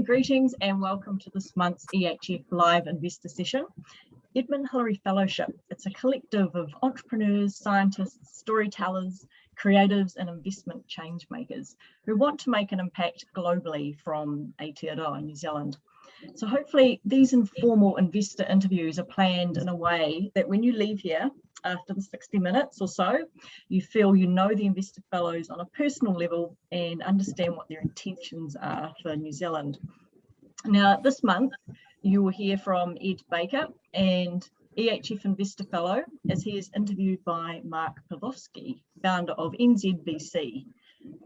Greetings and welcome to this month's EHF Live Investor Session. Edmund Hillary Fellowship. It's a collective of entrepreneurs, scientists, storytellers, creatives and investment change makers who want to make an impact globally from Aotearoa, New Zealand. So hopefully these informal investor interviews are planned in a way that when you leave here after the 60 minutes or so, you feel you know the investor fellows on a personal level and understand what their intentions are for New Zealand. Now this month you will hear from Ed Baker and EHF Investor Fellow as he is interviewed by Mark Pavlovsky, founder of NZVC.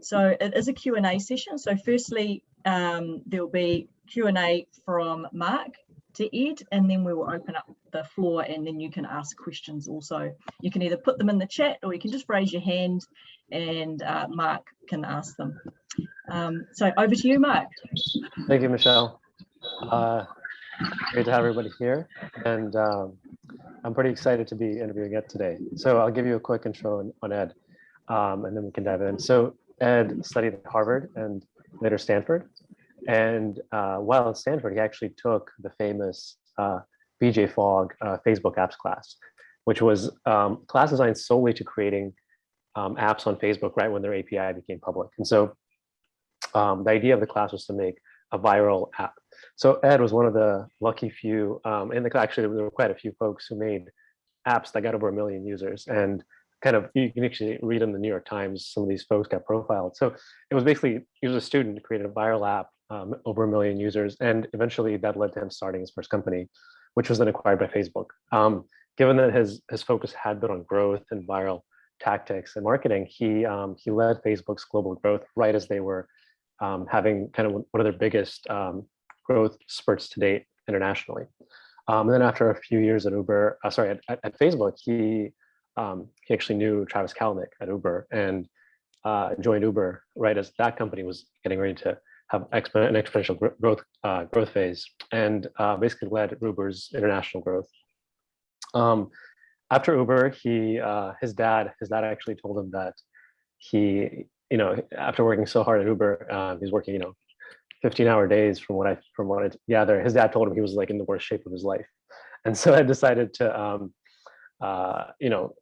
So it is a Q&A session. So firstly, um, there will be Q&A from Mark to Ed, and then we will open up the floor and then you can ask questions also. You can either put them in the chat or you can just raise your hand and uh, Mark can ask them. Um, so over to you, Mark. Thank you, Michelle. Uh, great to have everybody here. And um, I'm pretty excited to be interviewing Ed today. So I'll give you a quick intro on, on Ed um, and then we can dive in. So Ed studied at Harvard and later Stanford. And uh, while at Stanford, he actually took the famous uh, BJ Fogg uh, Facebook apps class, which was um, class designed solely to creating um, apps on Facebook right when their API became public. And so um, the idea of the class was to make a viral app. So Ed was one of the lucky few, um, and actually there were quite a few folks who made apps that got over a million users. And kind of you can actually read in the New York Times, some of these folks got profiled. So it was basically, he was a student created a viral app, um, over a million users. And eventually that led to him starting his first company, which was then acquired by Facebook. Um, given that his, his focus had been on growth and viral tactics and marketing, he, um, he led Facebook's global growth right as they were um, having kind of one of their biggest um, growth spurts to date internationally. Um, and then after a few years at Uber, uh, sorry, at, at, Facebook, he um, he actually knew Travis Kalanick at Uber and uh, joined Uber right as that company was getting ready to have an exponential growth uh, growth phase and uh, basically led Uber's international growth. Um, after Uber, he uh, his dad his dad actually told him that he you know after working so hard at Uber, um, he's working you know 15 hour days from what I from what I gather. His dad told him he was like in the worst shape of his life, and so I decided to um, uh, you know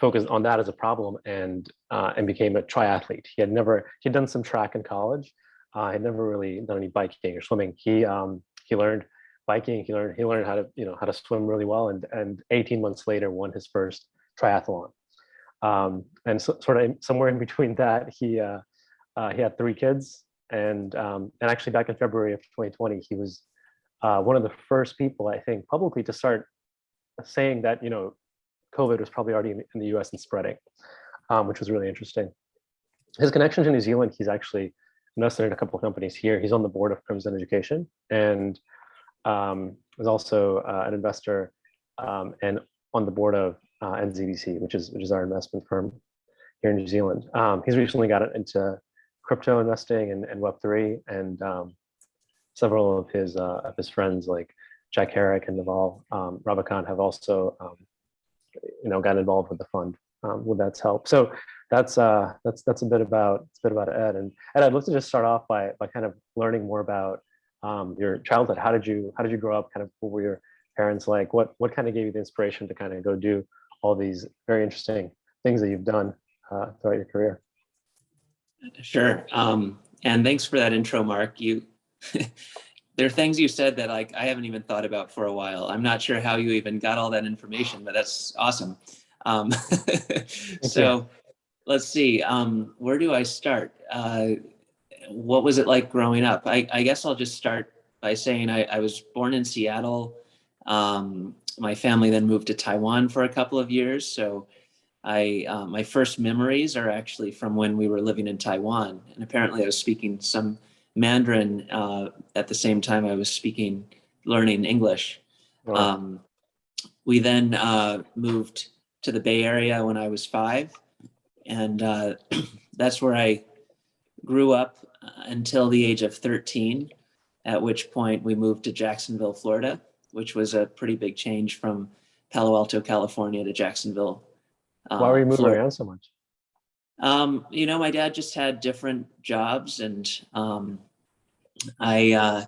focused on that as a problem and uh, and became a triathlete. He had never he had done some track in college. Uh, had never really done any biking or swimming. He um, he learned biking. He learned he learned how to you know how to swim really well. And and 18 months later, won his first triathlon. Um, and so, sort of somewhere in between that, he uh, uh, he had three kids. And um, and actually back in February of 2020, he was uh, one of the first people I think publicly to start saying that you know COVID was probably already in, the US and spreading, um, which was really interesting. His connection to New Zealand, he's actually invested in a couple of companies here. He's on the board of Crimson Education and um, is also uh, an investor um, and on the board of uh, NZVC, which is which is our investment firm here in New Zealand. Um, he's recently got into crypto investing and, and Web3 and um, several of his uh, of his friends like Jack Herrick and Naval um, have also um, you know, got involved with the fund um, with that's help. So that's uh, that's that's a bit about it's a bit about Ed. And Ed, I'd love to just start off by by kind of learning more about um, your childhood. How did you how did you grow up? Kind of what were your parents like? What what kind of gave you the inspiration to kind of go do all these very interesting things that you've done uh, throughout your career? Sure. Um, and thanks for that intro, Mark. You there are things you said that like I haven't even thought about for a while. I'm not sure how you even got all that information, but that's awesome. Um, so let's see, um, where do I start? Uh, what was it like growing up? I, I guess I'll just start by saying I, I was born in Seattle. Um, my family then moved to Taiwan for a couple of years. So I, uh, my first memories are actually from when we were living in Taiwan. And apparently I was speaking some Mandarin uh, at the same time I was speaking, learning English. Wow. Um, we then uh, moved to the Bay Area when I was five. And uh, that's where I grew up until the age of 13, at which point we moved to Jacksonville, Florida, which was a pretty big change from Palo Alto, California to Jacksonville. Why were you moving Florida. around so much? Um, you know, my dad just had different jobs and um, I uh,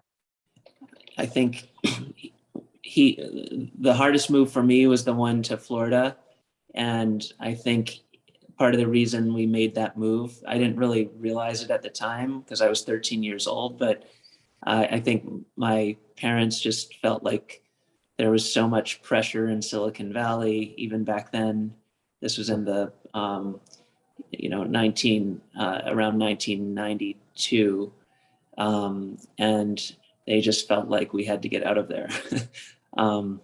I think he the hardest move for me was the one to Florida, and I think part of the reason we made that move I didn't really realize it at the time because I was 13 years old, but uh, I think my parents just felt like there was so much pressure in Silicon Valley even back then. This was in the um, you know 19 uh, around 1992 um, and they just felt like we had to get out of there um,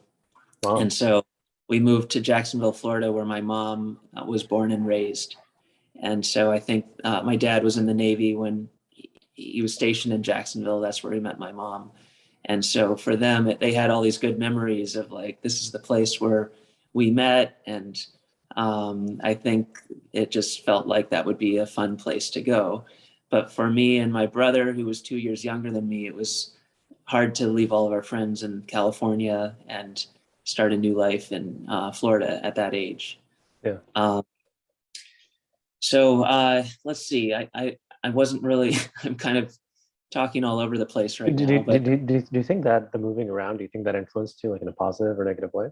Wow. and so we moved to jacksonville florida where my mom uh, was born and raised. And so i think uh, my dad was in the navy when he, he was stationed in jacksonville. That's where he met my mom. And so for them it, they had all these good memories of like this is the place where we met. And um, I think it just felt like that would be a fun place to go. But for me and my brother, who was two years younger than me, it was hard to leave all of our friends in California. And start a new life in uh, Florida at that age. Yeah. Um, so uh, let's see. I, I I wasn't really. I'm kind of talking all over the place right do, now. do, but- do, do, do you think that the moving around, do you think that influenced you like in a positive or negative way?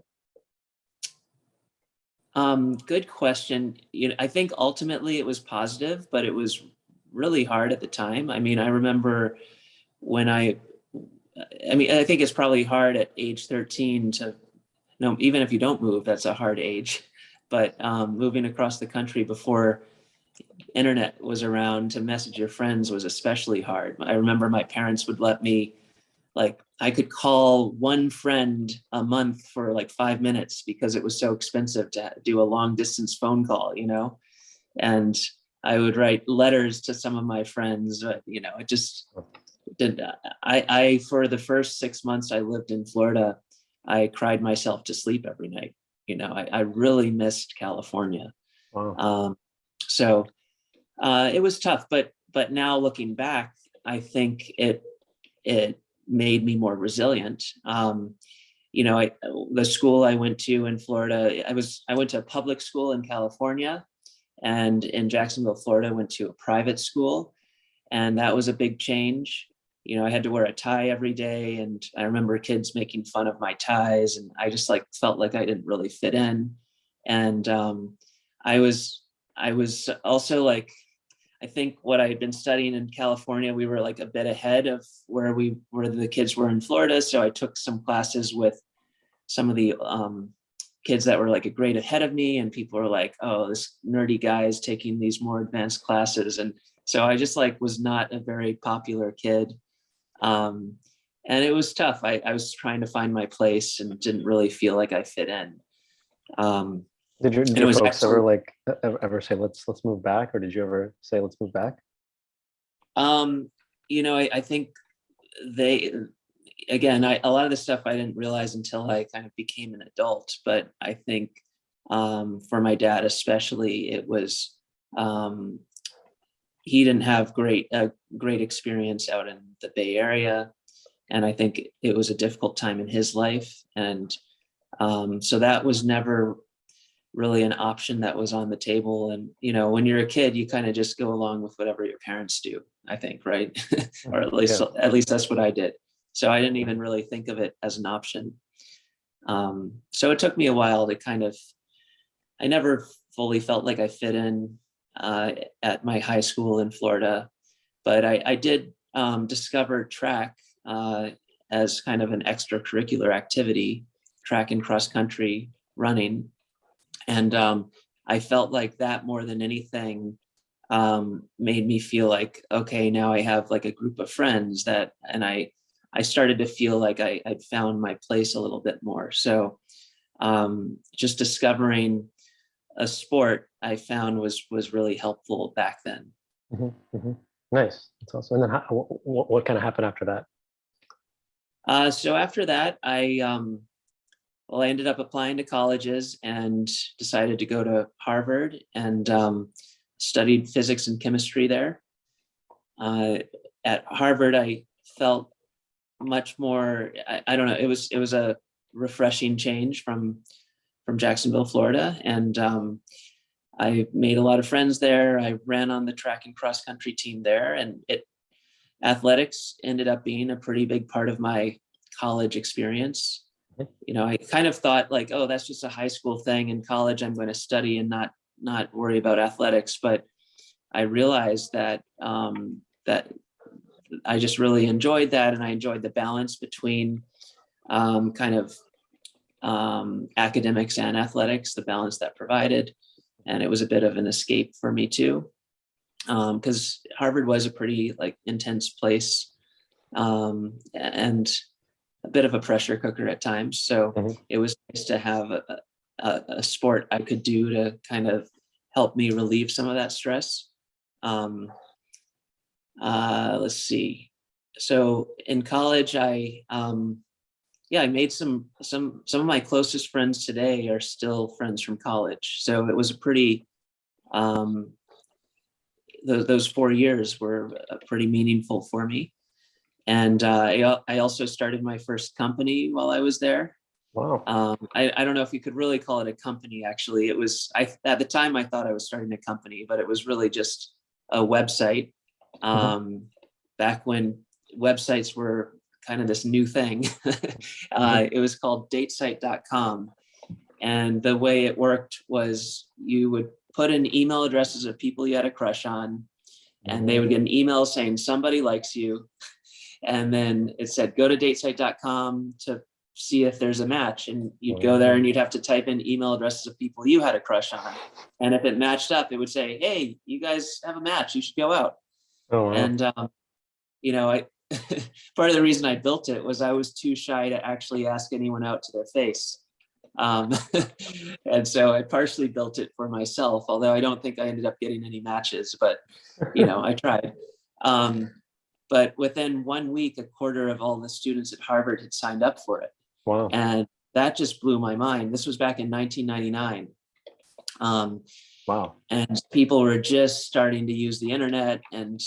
Um, good question. You know, I think ultimately it was positive, but it was really hard at the time. I mean, I remember when I, I mean, I think it's probably hard at age 13 to, no, even if you don't move, that's a hard age. But um, moving across the country before internet was around to message your friends was especially hard. I remember my parents would let me like I could call one friend a month for like five minutes because it was so expensive to do a long distance phone call, you know? And I would write letters to some of my friends, but you know, it just did. I, I, for the first six months I lived in Florida, I cried myself to sleep every night. You know, I, I really missed California. Wow. Um, so uh, it was tough, but but now looking back, I think it it made me more resilient. Um, you know, I, the school I went to in Florida, I was I went to a public school in California, and in Jacksonville, Florida, I went to a private school, and that was a big change. You know, I had to wear a tie every day, and I remember kids making fun of my ties, and I just like felt like I didn't really fit in, and um, I was I was also like I think what I had been studying in California, we were like a bit ahead of where we where the kids were in Florida. So I took some classes with some of the um, kids that were like a grade ahead of me, and people were like, "Oh, this nerdy guy is taking these more advanced classes," and so I just like was not a very popular kid, um, and it was tough. I, I was trying to find my place and didn't really feel like I fit in. Um, Did your, did your folks ever like ever ever say let's let's move back, or did you ever say let's move back? Um, you know, I, I think they, again, I, a lot of the stuff I didn't realize until I kind of became an adult, but I think um, for my dad especially, it was, um, he didn't have great, a great experience out in the Bay Area. And I think it was a difficult time in his life. And um, so that was never really an option that was on the table. And, you know, when you're a kid, you kind of just go along with whatever your parents do, I think, right? or at least, at least that's what I did. So I didn't even really think of it as an option. Um, so it took me a while to kind of, I never fully felt like I fit in uh, at my high school in Florida, but I, I did um, discover track uh, as kind of an extracurricular activity, track and cross country running. And um, I felt like that more than anything um, made me feel like, okay, now I have like a group of friends that, and I, I started to feel like I, I'd found my place a little bit more. So um, just discovering a sport I found was was really helpful back then. Mhm, mhm. Nice. That's awesome. And then how, what, what kind of happened after that? Uh, so after that, I um, well, I ended up applying to colleges and decided to go to Harvard and um, studied physics and chemistry there. Uh, at Harvard, I felt much more. I, I don't know. It was it was a refreshing change from from Jacksonville, Florida, and um, I made a lot of friends there. I ran on the track and cross country team there, and it athletics ended up being a pretty big part of my college experience. You know, I kind of thought like, oh, that's just a high school thing. In college, I'm going to study and not not worry about athletics. But I realized that um, that I just really enjoyed that, and I enjoyed the balance between um, kind of um, academics and athletics, the balance that provided, and it was a bit of an escape for me too, because Harvard was a pretty like intense place, um, and a bit of a pressure cooker at times. So Mhm. it was nice to have a, a, a sport I could do to kind of help me relieve some of that stress. Um, uh, let's see. So in college, I, um, yeah, I made some, some, some of my closest friends today are still friends from college. So it was a pretty, um, those, those four years were pretty meaningful for me. And uh, I, I also started my first company while I was there. Wow. Um, I, I don't know if you could really call it a company, actually. It was, I, at the time I thought I was starting a company, but it was really just a website. Um, back when websites were kind of this new thing. uh, it was called datesite.com. And the way it worked was you would put in email addresses of people you had a crush on, and they would get an email saying somebody likes you. And then it said, go to datesite.com to see if there's a match. And you'd go there and you'd have to type in email addresses of people you had a crush on. And if it matched up, it would say, hey, you guys have a match, you should go out. Oh, wow. And, um, you know, I, part of the reason I built it was I was too shy to actually ask anyone out to their face. Um, and so I partially built it for myself, although I don't think I ended up getting any matches, but you know, I tried. Um, but within one week, a quarter of all the students at Harvard had signed up for it. wow. And that just blew my mind. This was back in 1999. Um, Wow. and people were just starting to use the internet and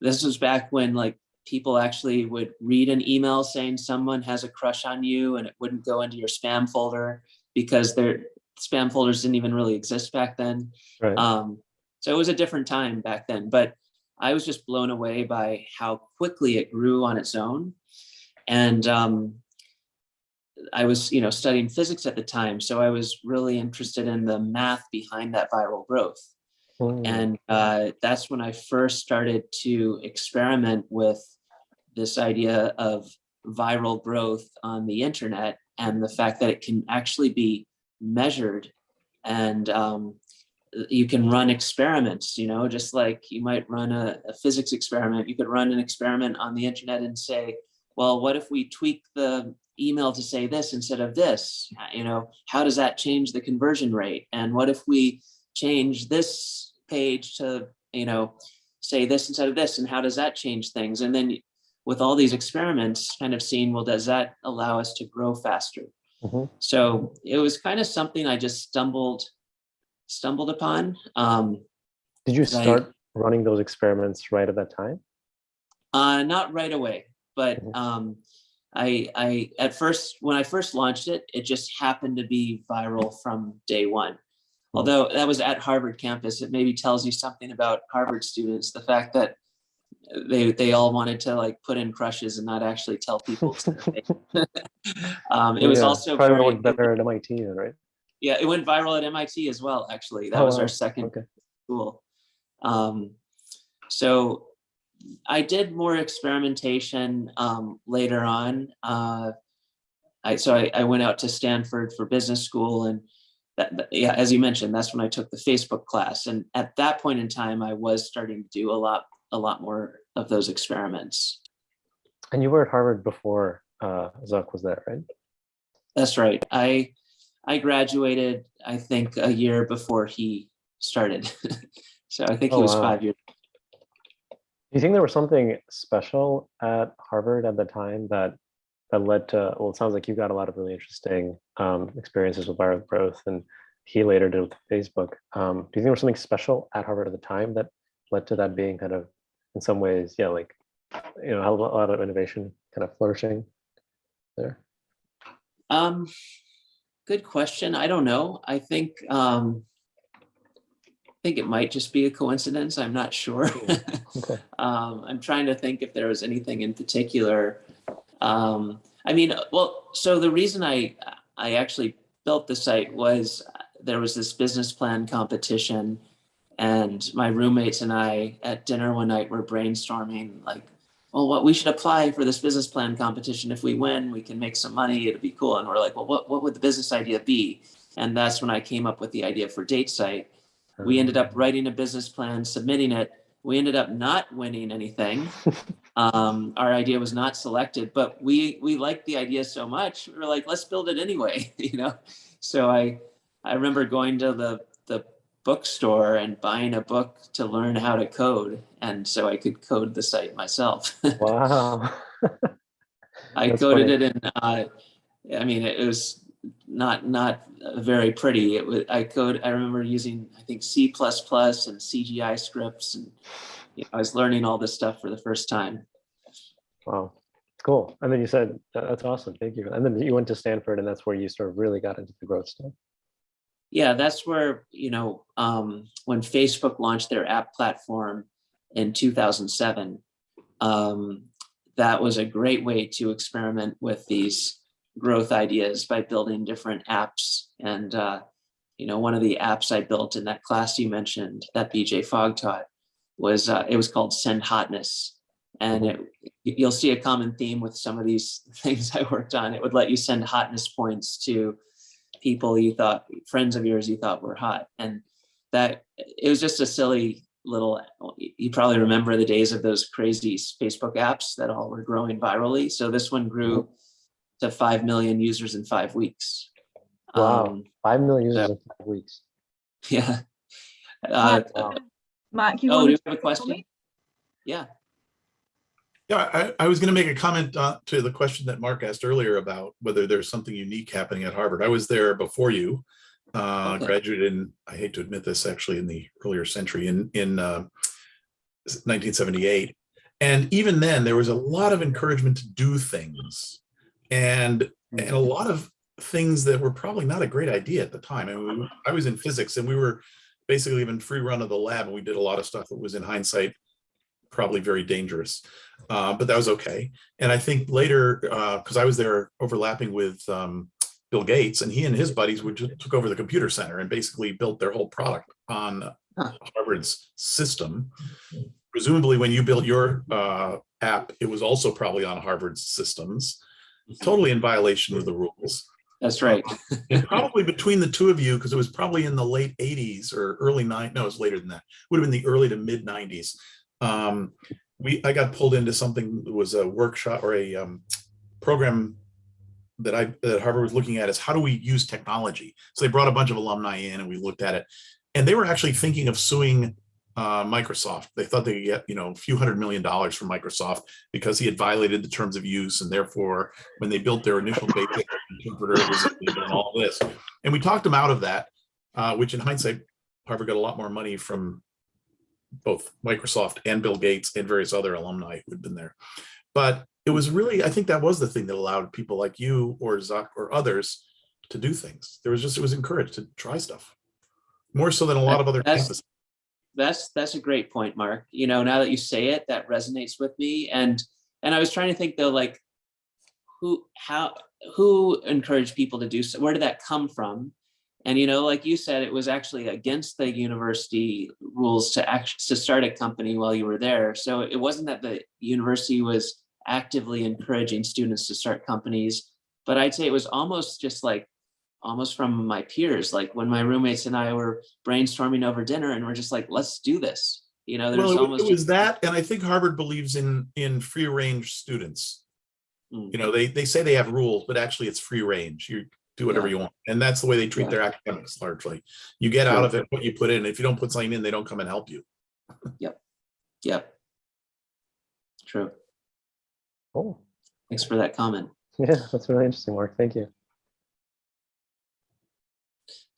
this was back when like people actually would read an email saying someone has a crush on you and it wouldn't go into your spam folder because their spam folders didn't even really exist back then Right. um, so it was a different time back then but i was just blown away by how quickly it grew on its own and um, I was, you know, studying physics at the time, so I was really interested in the math behind that viral growth. Hmm. And uh, that's when I first started to experiment with this idea of viral growth on the internet and the fact that it can actually be measured and um, you can run experiments, you know, just like you might run a, a physics experiment. You could run an experiment on the internet and say, well, what if we tweak the email to say this instead of this? You know, how does that change the conversion rate? And what if we change this page to, you know, say this instead of this? And how does that change things? And then with all these experiments, kind of seeing, well, does that allow us to grow faster? Mhm. So it was kind of something I just stumbled stumbled upon. Um, Did you I- start running those experiments right at that time? Uh, not right away, but Mhm. um, I, I at first when I first launched it, it just happened to be viral from day one. Although that was at Harvard campus, it maybe tells you something about Harvard students. The fact that they they all wanted to like put in crushes and not actually tell people. um, it was Yeah, also probably very, worked better at MIT, right? yeah, it went viral at MIT as well. Actually, that Oh, was our second Okay. school. Um, so I did more experimentation um, later on. Uh, I, so I, I went out to Stanford for business school and that, that- yeah, as you mentioned, that's when I took the Facebook class. And at that point in time, I was starting to do a lot, a lot more of those experiments. And you were at Harvard before uh, Zuck was there, right? That's right. I, I graduated, I think a year before he started. so I think he Oh, was wow. five years. Do you think there was something special at Harvard at the time that that led to? Well, it sounds like you got a lot of really interesting um, experiences with viral growth, and he later did with Facebook. Um, do you think there was something special at Harvard at the time that led to that being kind of, in some ways, yeah, like you know, a lot of innovation kind of flourishing there? Um, good question. I don't know. I think um, think it might just be a coincidence. I'm not sure. Okay. um, I'm trying to think if there was anything in particular. Um, I mean, well, so the reason I I actually built the site was uh, there was this business plan competition, and my roommates and I at dinner one night were brainstorming like, well, what we should apply for this business plan competition. If we win, we can make some money. It'd be cool. And we're like, well, what what would the business idea be? And that's when I came up with the idea for Date Site. We ended up writing a business plan, submitting it. We ended up not winning anything. Um, our idea was not selected, but we we liked the idea so much. We were like, let's build it anyway, you know. So I I remember going to the the bookstore and buying a book to learn how to code, and so I could code the site myself. Wow. I coded funny. it in. Uh, I mean, it was not not very pretty. It was. I code. I remember using I think C and CGI scripts, and you know, I was learning all this stuff for the first time. Wow. Cool. And then you said, that's awesome. Thank you. And then you went to Stanford and that's where you sort of really got into the growth stuff. Yeah, that's where you know um, when Facebook launched their app platform in 2007. Um, that was a great way to experiment with these growth ideas by building different apps. And uh, you know, one of the apps I built in that class you mentioned that BJ Fogg taught was uh, it was called Send Hotness, and it, you'll see a common theme with some of these things I worked on. It would let you send hotness points to people you thought friends of yours you thought were hot and that it was just a silly little you probably remember the days of those crazy facebook apps that all were growing virally so this one grew to 5 million users in five weeks Wow. Um, Five million users Yeah. in five weeks. yeah uh, Mark, wow. Mark, you oh do you have a question yeah Yeah, I, I was going to make a comment uh, to the question that Mark asked earlier about whether there's something unique happening at Harvard. I was there before you, uh, Okay. graduated in, I hate to admit this, actually in the earlier century in, in uh, 1978. And even then, there was a lot of encouragement to do things and, and a lot of things that were probably not a great idea at the time. I, mean, I was in physics and we were basically even free run of the lab and we did a lot of stuff that was in hindsight probably very dangerous, uh, but that was okay. And I think later, because I was there overlapping with um, Bill Gates, and he and his buddies would just took over the computer center and basically built their whole product on Huh. Harvard's system. Presumably, when you built your uh, app, it was also probably on Harvard's systems, totally in violation of the rules. that's right probably between the two of you, because it was probably in the late 80s or early nine, no, it was later than that. Would have been the early to mid 90s. Um, we I got pulled into something that was a workshop or a um, program that I that Harvard was looking at is how do we use technology? So they brought a bunch of alumni in and we looked at it, and they were actually thinking of suing uh, Microsoft. They thought they could get you know a few hundred million dollars from Microsoft because he had violated the terms of use, and therefore when they built their initial basic interpreter, it was and all this. And we talked them out of that, uh, which in hindsight, Harvard got a lot more money from both Microsoft and Bill Gates and various other alumni who had been there. But it was really, I think that was the thing that allowed people like you or Zuck or others to do things. There was just, it was encouraged to try stuff. More so than a lot of other campuses. That's that's a great point mark. You know now that you say it that resonates with me. And and i was trying to think though like who how who encouraged people to do so? Where did that come from? And you know like you said it was actually against the university rules to act to start a company while you were there. So it wasn't that the university was actively encouraging students to start companies but i'd say it was almost just like almost from my peers like when my roommates and i were brainstorming over dinner and we're just like let's do this you know there's Well, it almost it was that, and I think Harvard believes in, in free range students. Mm. You know, they, they say they have rules, but actually it's free range. You do whatever Yeah. you want. And that's the way they treat Yeah. their academics largely. You get out of it what you put in. If you don't put something in, they don't come and help you. yep Yep. true Oh, thanks for that comment yeah, that's really interesting, Mark. Thank you.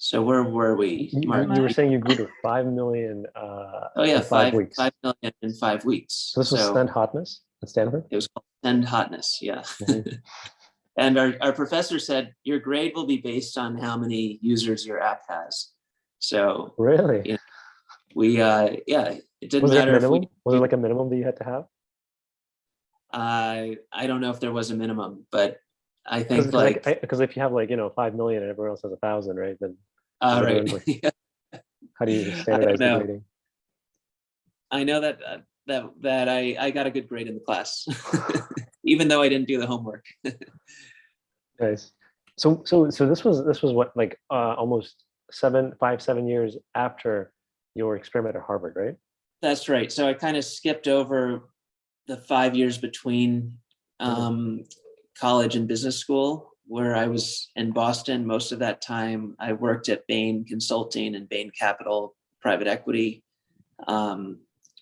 So where were we You, Mark? you- you were saying you grew to five million uh, oh yeah five five weeks. five million in five weeks So this was So Send Hotness at Stanford? it was called send hotness yeah Mhm. and our, our professor said your grade will be based on how many users your app has so Really? Yeah. we, uh, yeah, it didn't Was matter if we. Was it like a minimum that you had to have? I, I don't know if there was a minimum, but I think like, because if you have like, you know, 5 million and everyone else has a thousand, right? Then uh, we're right. Yeah. how do you standardize the grading? I know that, uh, that, that I, I got a good grade in the class, even though I didn't do the homework. Nice. So, so, so this was, this was what, like, uh, almost seven, five, seven years after your experiment at Harvard, right? That's right. So I kind of skipped over the five years between Mhm. um, college and business school, where I was in Boston. Most of that time, I worked at Bain Consulting and Bain Capital Private Equity. Um,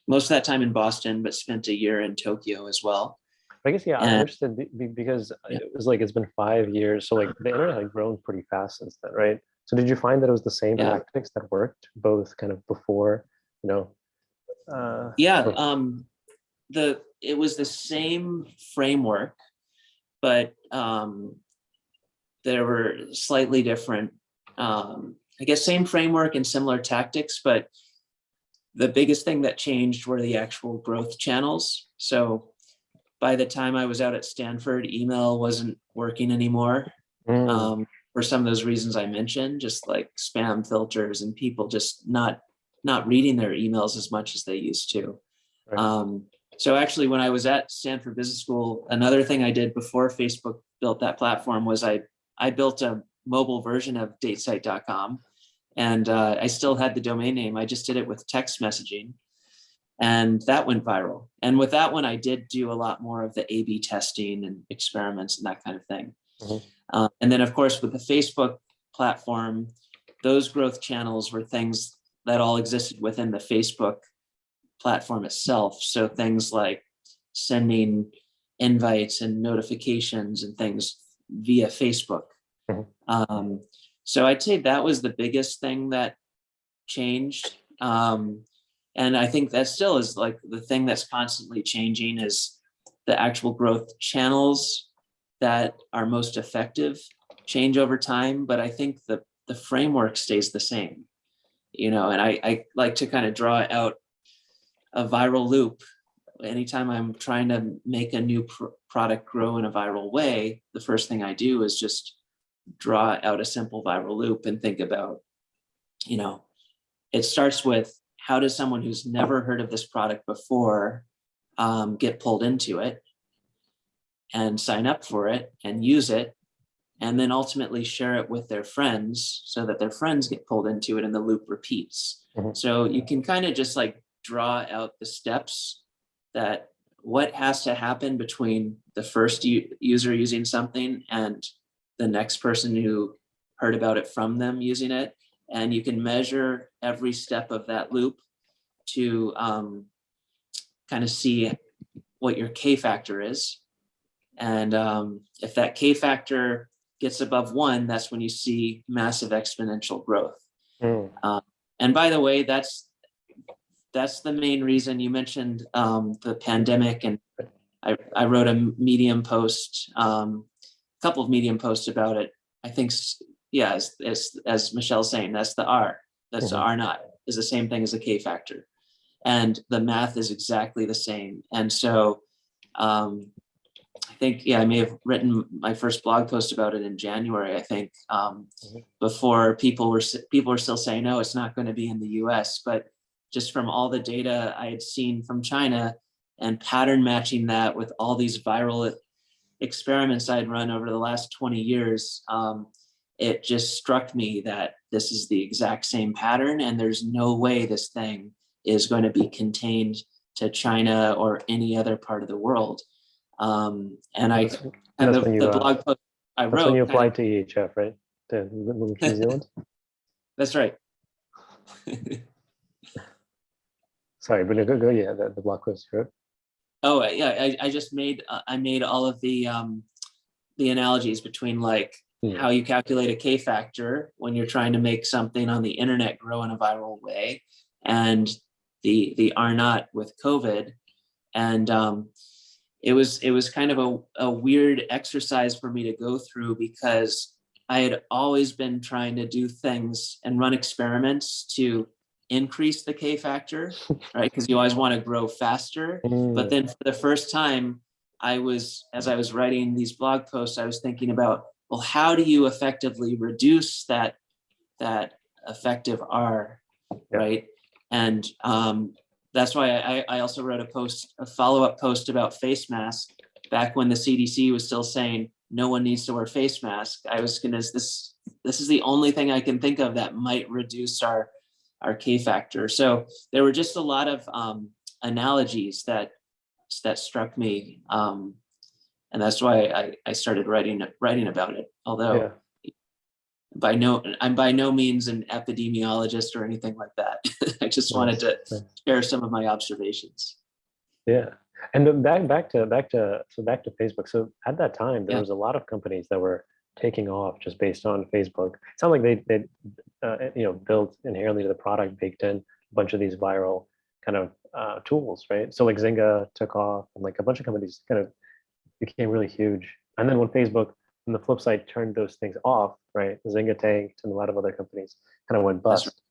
most of that time in Boston, but spent a year in Tokyo as well. I guess, yeah, And- be- be- because Yeah. it was like, it's been five years. So like the internet had grown pretty fast since then, right? So did you find that it was the same Yeah. tactics that worked both kind of before, you know? uh, Yeah, or- um, the, it was the same framework, but, um, there were slightly different, um, I guess, same framework and similar tactics, but the biggest thing that changed were the actual growth channels. So by the time I was out at Stanford, email wasn't working anymore Mm, um, for some of those reasons I mentioned, just like spam filters and people just not not reading their emails as much as they used to. Right. Um, so actually, when I was at Stanford Business School, another thing I did before Facebook built that platform was I I built a mobile version of datesite.com and uh, I still had the domain name. I just did it with text messaging and that went viral. And with that one, I did do a lot more of the A/B testing and experiments and that kind of thing. Mhm. Uh, and then, of course, with the Facebook platform, those growth channels were things that all existed within the Facebook platform itself. So things like sending invites and notifications and things via Facebook. Um, so I'd say that was the biggest thing that changed. Um, and I think that still is like the thing that's constantly changing is the actual growth channels that are most effective change over time, but I think the the framework stays the same. You know, and I, I like to kind of draw out a viral loop. Anytime I'm trying to make a new pr- product grow in a viral way, the first thing I do is just draw out a simple viral loop and think about, you know, it starts with how does someone who's never heard of this product before um, get pulled into it and sign up for it and use it and then ultimately share it with their friends so that their friends get pulled into it and the loop repeats. Mhm. So you can kind of just like draw out the steps that what has to happen between the first user using something and the next person who heard about it from them using it. And you can measure every step of that loop to um, kind of see what your K factor is. And um, if that K factor gets above one, that's when you see massive exponential growth. mm, And by the way, that's that's the main reason you mentioned um, the pandemic, and I, I wrote a Medium post, um, couple of Medium posts about it. I think, yeah, as as, as Michelle's saying, that's the R. That's the Mhm. R naught is the same thing as the K factor, and the math is exactly the same. And so, um, I think, yeah, I may have written my first blog post about it in January. I think um, Mhm. before people were people were still saying, no, it's not going to be in the U.S. But just from all the data I had seen from China and pattern matching that with all these viral experiments I'd run over the last 20 years, um, it just struck me that this is the exact same pattern and there's no way this thing is going to be contained to China or any other part of the world. Um, and I, That's- and the, you, the uh, blog post I wrote. when you applied to EHF, right? To New Zealand? That's right. Sorry, but go, go, yeah, the, the blog was good. Oh, yeah, I, I just made, uh, I made all of the, um, the analogies between like Yeah. how you calculate a K factor when you're trying to make something on the internet grow in a viral way and the, the R naught with COVID. And, um, it was, it was kind of a, a weird exercise for me to go through because I had always been trying to do things and run experiments to increase the K factor, right? Because you always want to grow faster. But Mm, then for the first time, I was, as I was writing these blog posts, I was thinking about, well, how do you effectively reduce that, that effective R, Yeah. right? And um, that's why I, I also wrote a post, a follow-up post about face masks back when the CDC was still saying no one needs to wear face mask. I was gonna, this, this is the only thing I can think of that might reduce our, our K factor. So there were just a lot of um, analogies that that struck me. Um, and that's why I, I started writing writing about it. Although Yeah, by no I'm by no means an epidemiologist or anything like that. I just wanted to share some of my observations. yeah. And then back, back to, back to, so back to Facebook. So at that time, there Yeah. was a lot of companies that were taking off just based on Facebook. It sounded like they, they, uh, you know, built inherently to the product, baked in a bunch of these viral kind of uh, tools, right? So like Zynga took off and like a bunch of companies kind of became really huge. And then when Facebook, on the flip side, turned those things off, right? Zynga tanked and a lot of other companies kind of went That's right. bust.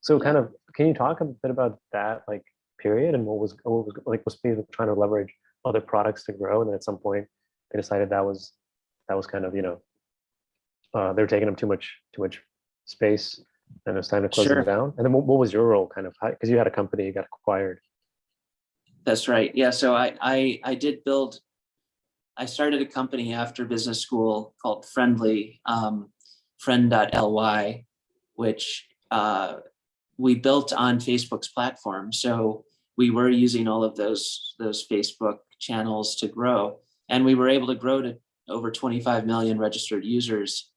So kind of, can you talk a bit about that like period and what was, what was like, was Facebook trying to leverage other products to grow? And then at some point they decided that was, that was kind of, you know, uh, they were taking them too much, too much space and it was time to close Sure. them down. And then what, what was your role kind of, because you had a company, you got acquired. That's right. Yeah. So I I I did build. I started a company after business school called Friendly, um, friend.ly, which uh, we built on Facebook's platform. So we were using all of those those Facebook channels to grow, and we were able to grow to over 25 million registered users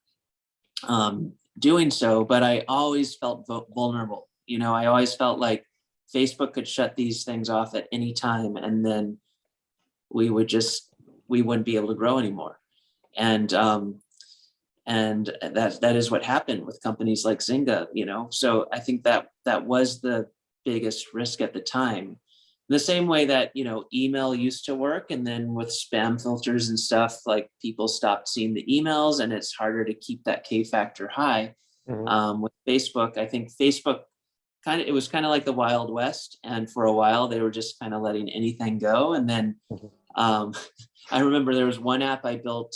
um, doing so. But I always felt vulnerable. You know, I always felt like Facebook could shut these things off at any time and then we would just, we wouldn't be able to grow anymore. And, um, and that, that is what happened with companies like Zynga, you know? So I think that, that was the biggest risk at the time. The same way that, you know, email used to work and then with spam filters and stuff, like people stopped seeing the emails and it's harder to keep that K factor high Mhm. um, with Facebook. I think Facebook kind of, it was kind of like the Wild West. And for a while, they were just kind of letting anything go. And then Mhm. um, I remember there was one app I built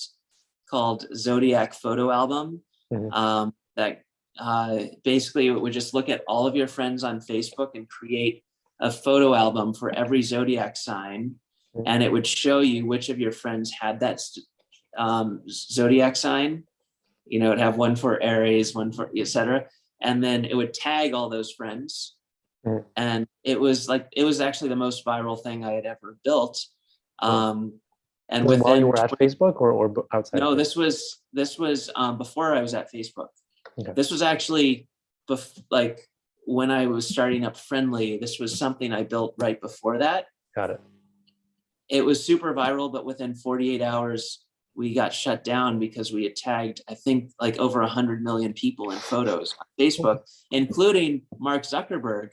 called Zodiac Photo Album Mhm. um, that uh, basically it would just look at all of your friends on Facebook and create a photo album for every Zodiac sign. And it would show you which of your friends had that um, Zodiac sign you know, it'd have one for Aries, one for etc. And then it would tag all those friends. Mm. And it was like, it was actually the most viral thing I had ever built. Um, and it while you within, were at Facebook or, or outside? no, this was, this was um, before I was at Facebook. Okay. This was actually like when I was starting up Friendly, this was something I built right before that Got it. it was super viral, but within 48 hours, we got shut down because we had tagged, I think, like over 100 million people in photos on Facebook, including Mark Zuckerberg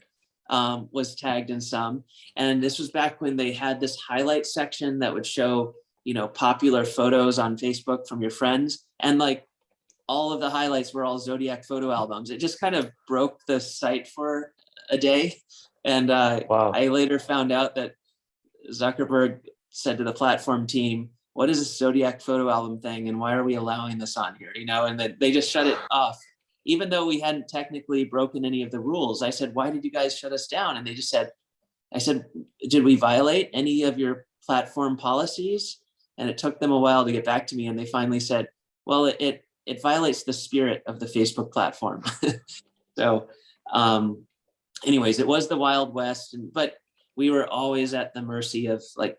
um, was tagged in some. And this was back when they had this highlight section that would show, you know, popular photos on Facebook from your friends. And like all of the highlights were all Zodiac photo albums. It just kind of broke the site for a day. And uh, Wow. I later found out that Zuckerberg said to the platform team, what is this Zodiac photo album thing and why are we allowing this on here? You know, and then they just shut it off. Even though we hadn't technically broken any of the rules, I said, why did you guys shut us down? And they just said, I said, did we violate any of your platform policies? And it took them a while to get back to me. And they finally said, well, it, it, it violates the spirit of the Facebook platform. so um, anyways, it was the Wild West, and, but we were always at the mercy of like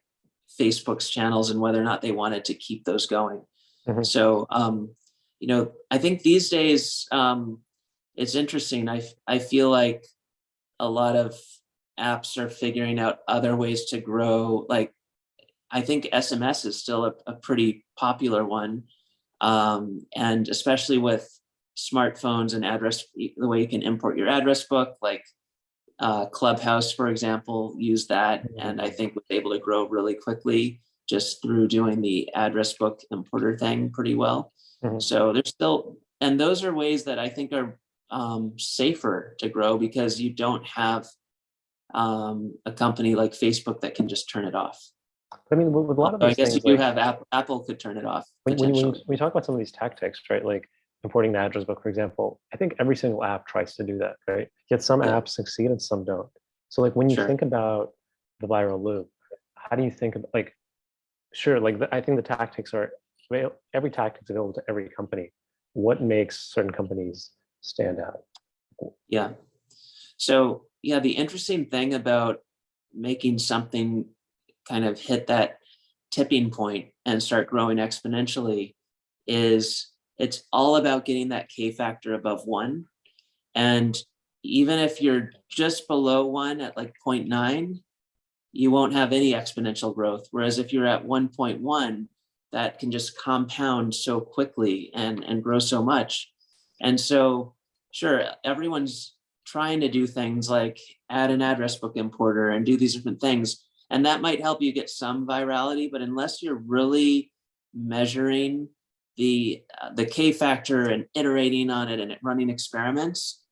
Facebook's channels and whether or not they wanted to keep those going. Mhm. So, um, you know, I think these days um, it's interesting. I, I feel like a lot of apps are figuring out other ways to grow. Like, I think SMS is still a, a pretty popular one. Um, and especially with smartphones and address, the way you can import your address book, like uh, Clubhouse, for example, used that, and I think was able to grow really quickly just through doing the address book importer thing pretty well. Mhm. So there's still, and those are ways that I think are um, safer to grow because you don't have um, a company like Facebook that can just turn it off. I mean, with a lot of So I guess things, you like, have Apple, Apple could turn it off when, when, when we talk about some of these tactics, right? Like importing the address book, for example, I think every single app tries to do that, right? Yet some Yeah. apps succeed and some don't. So like when you Sure. think about the viral loop, how do you think of like, sure, like the, I think the tactics are every tactic's available to every company. What makes certain companies stand out? Yeah. So yeah, the interesting thing about making something kind of hit that tipping point and start growing exponentially is it's all about getting that K factor above one. And even if you're just below one at like 0.9, you won't have any exponential growth. Whereas if you're at 1.1, that can just compound so quickly and, and grow so much. And so, sure, everyone's trying to do things like add an address book importer and do these different things. And that might help you get some virality, but unless you're really measuring the, uh, the K factor and iterating on it and running experiments,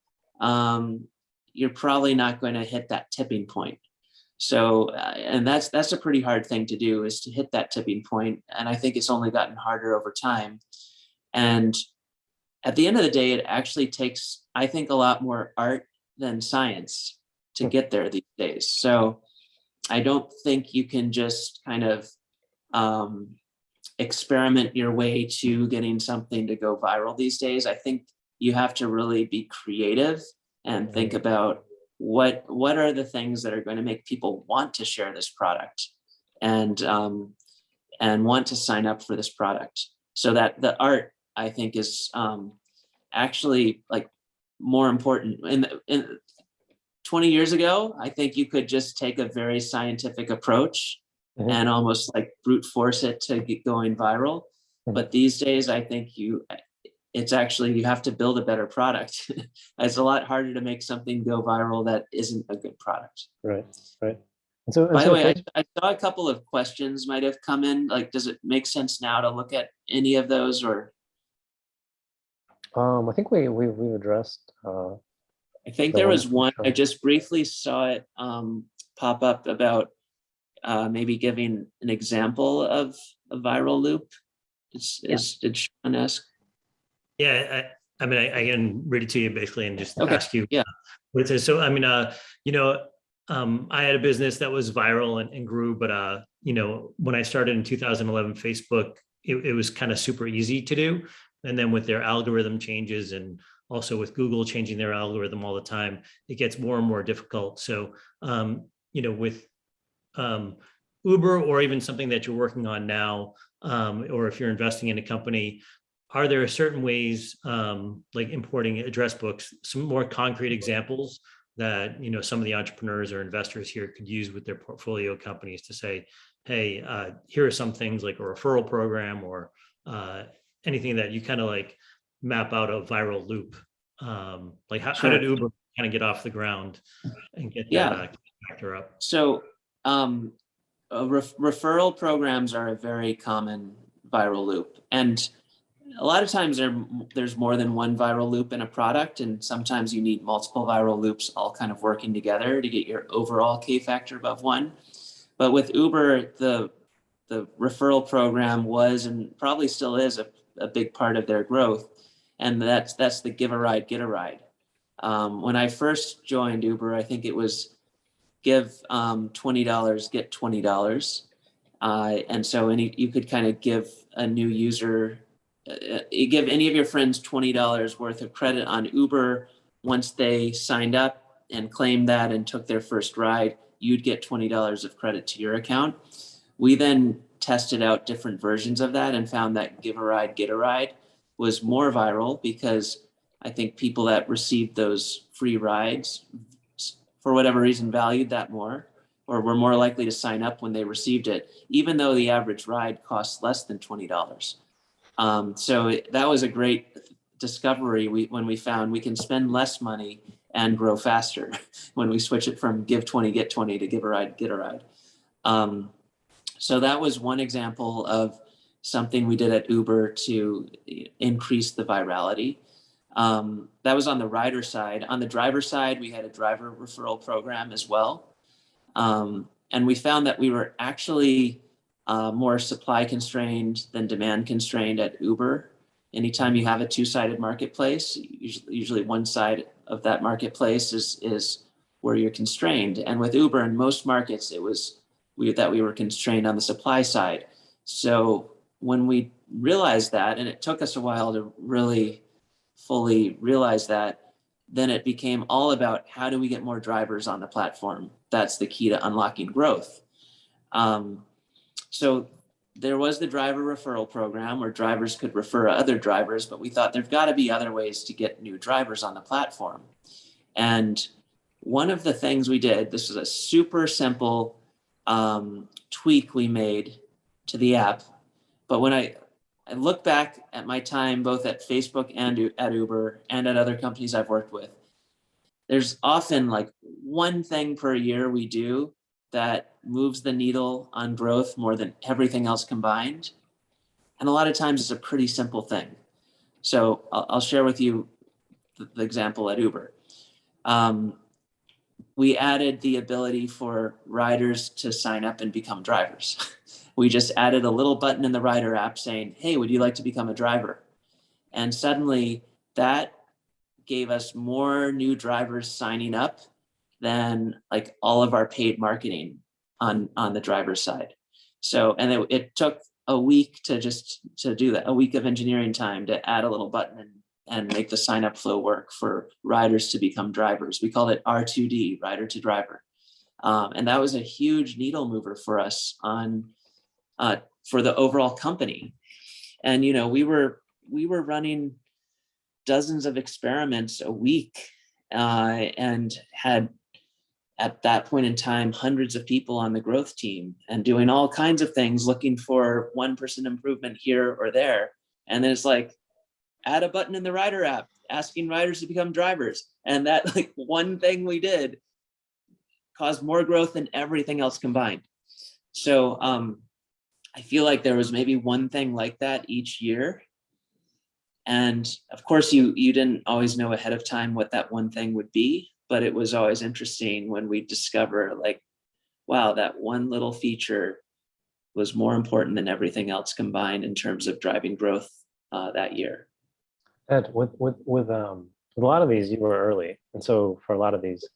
um, you're probably not going to hit that tipping point. So, uh, and that's that's a pretty hard thing to do is to hit that tipping point. And I think it's only gotten harder over time. And at the end of the day, it actually takes, I think, a lot more art than science to get there these days. So I don't think you can just kind of um, experiment your way to getting something to go viral these days. I think you have to really be creative and think about what what are the things that are going to make people want to share this product and um, and want to sign up for this product so that the art i think is um, actually like more important in, in 20 years ago i think you could just take a very scientific approach Mhm. and almost like brute force it to get going viral Mhm. but these days i think you it's actually you have to build a better product it's a lot harder to make something go viral that isn't a good product Right, right. And so, and by so the way I, I saw a couple of questions might have come in like does it make sense now to look at any of those or um, I think we we we've addressed. Uh, i think The there was one i just briefly saw it um, pop up about uh, maybe giving an example of a viral loop is, Yeah. is did Sean ask Yeah, I, I mean, I, I can read it to you basically and just Okay, ask you. yeah. What it is. So, I mean, uh, you know, um, I had a business that was viral and, and grew, but, uh, you know, when I started in 2011, Facebook, it, it was kind of super easy to do. And then with their algorithm changes and also with Google changing their algorithm all the time, it gets more and more difficult. So, um, you know, with um, Uber or even something that you're working on now, um, or if you're investing in a company, are there certain ways, um, like importing address books, some more concrete examples that, you know, some of the entrepreneurs or investors here could use with their portfolio companies to say, hey, uh, here are some things like a referral program or uh, anything that you kind of like map out a viral loop. Um, like how, how did Uber kind of get off the ground and get Yeah. that uh, factor up? So um, uh, ref- referral programs are a very common viral loop. And a lot of times there, there's more than one viral loop in a product. And sometimes you need multiple viral loops all kind of working together to get your overall K factor above one. But with Uber, the, the referral program was and probably still is a, a big part of their growth. And that's, that's the give a ride, get a ride. Um, when I first joined Uber, I think it was give um, $20, get $20. Uh, and so any, you could kind of give a new user, uh, give any of your friends $20 worth of credit on Uber. Once they signed up and claimed that and took their first ride, you'd get $20 of credit to your account. We then tested out different versions of that and found that give a ride, get a ride was more viral because I think people that received those free rides for whatever reason valued that more or were more likely to sign up when they received it, even though the average ride costs less than $20. Um, so that was a great discovery we, when we found we can spend less money and grow faster when we switch it from give 20, get 20 to give a ride, get a ride. Um, so that was one example of something we did at Uber to increase the virality. Um, that was on the rider side. On the driver side, we had a driver referral program as well. Um, and we found that we were actually uh, more supply constrained than demand constrained at Uber. Anytime you have a two-sided marketplace, usually, usually one side of that marketplace is, is where you're constrained. And with Uber in most markets, it was we, that we were constrained on the supply side. So when we realized that, and it took us a while to really fully realize that, then it became all about how do we get more drivers on the platform? That's the key to unlocking growth. Um, so there was the driver referral program where drivers could refer other drivers, but we thought there've got to be other ways to get new drivers on the platform. And one of the things we did, this is a super simple um, tweak we made to the app. But when I, I look back at my time, both at Facebook and at Uber and at other companies I've worked with, there's often like one thing per year we do that moves the needle on growth more than everything else combined. And a lot of times it's a pretty simple thing. So I'll, I'll share with you the, the example at Uber. Um, we added the ability for riders to sign up and become drivers. we just added a little button in the rider app saying, hey, would you like to become a driver? And suddenly that gave us more new drivers signing up than like all of our paid marketing on, on the driver's side. So, and it, it took a week to just to do that, a week of engineering time to add a little button and, and make the sign up flow work for riders to become drivers. We called it R2D, rider to driver. Um, and that was a huge needle mover for us on uh, for the overall company. And, you know, we were we were running dozens of experiments a week uh, and had at that point in time, hundreds of people on the growth team and doing all kinds of things, looking for 1% improvement here or there. And then it's like, add a button in the rider app, asking riders to become drivers. And that like one thing we did caused more growth than everything else combined. So um, I feel like there was maybe one thing like that each year. And of course, you you didn't always know ahead of time what that one thing would be but it was always interesting when we discover like, wow, that one little feature was more important than everything else combined in terms of driving growth uh, that year. Ed, with with with um with a lot of these, you were early, and so for a lot of these,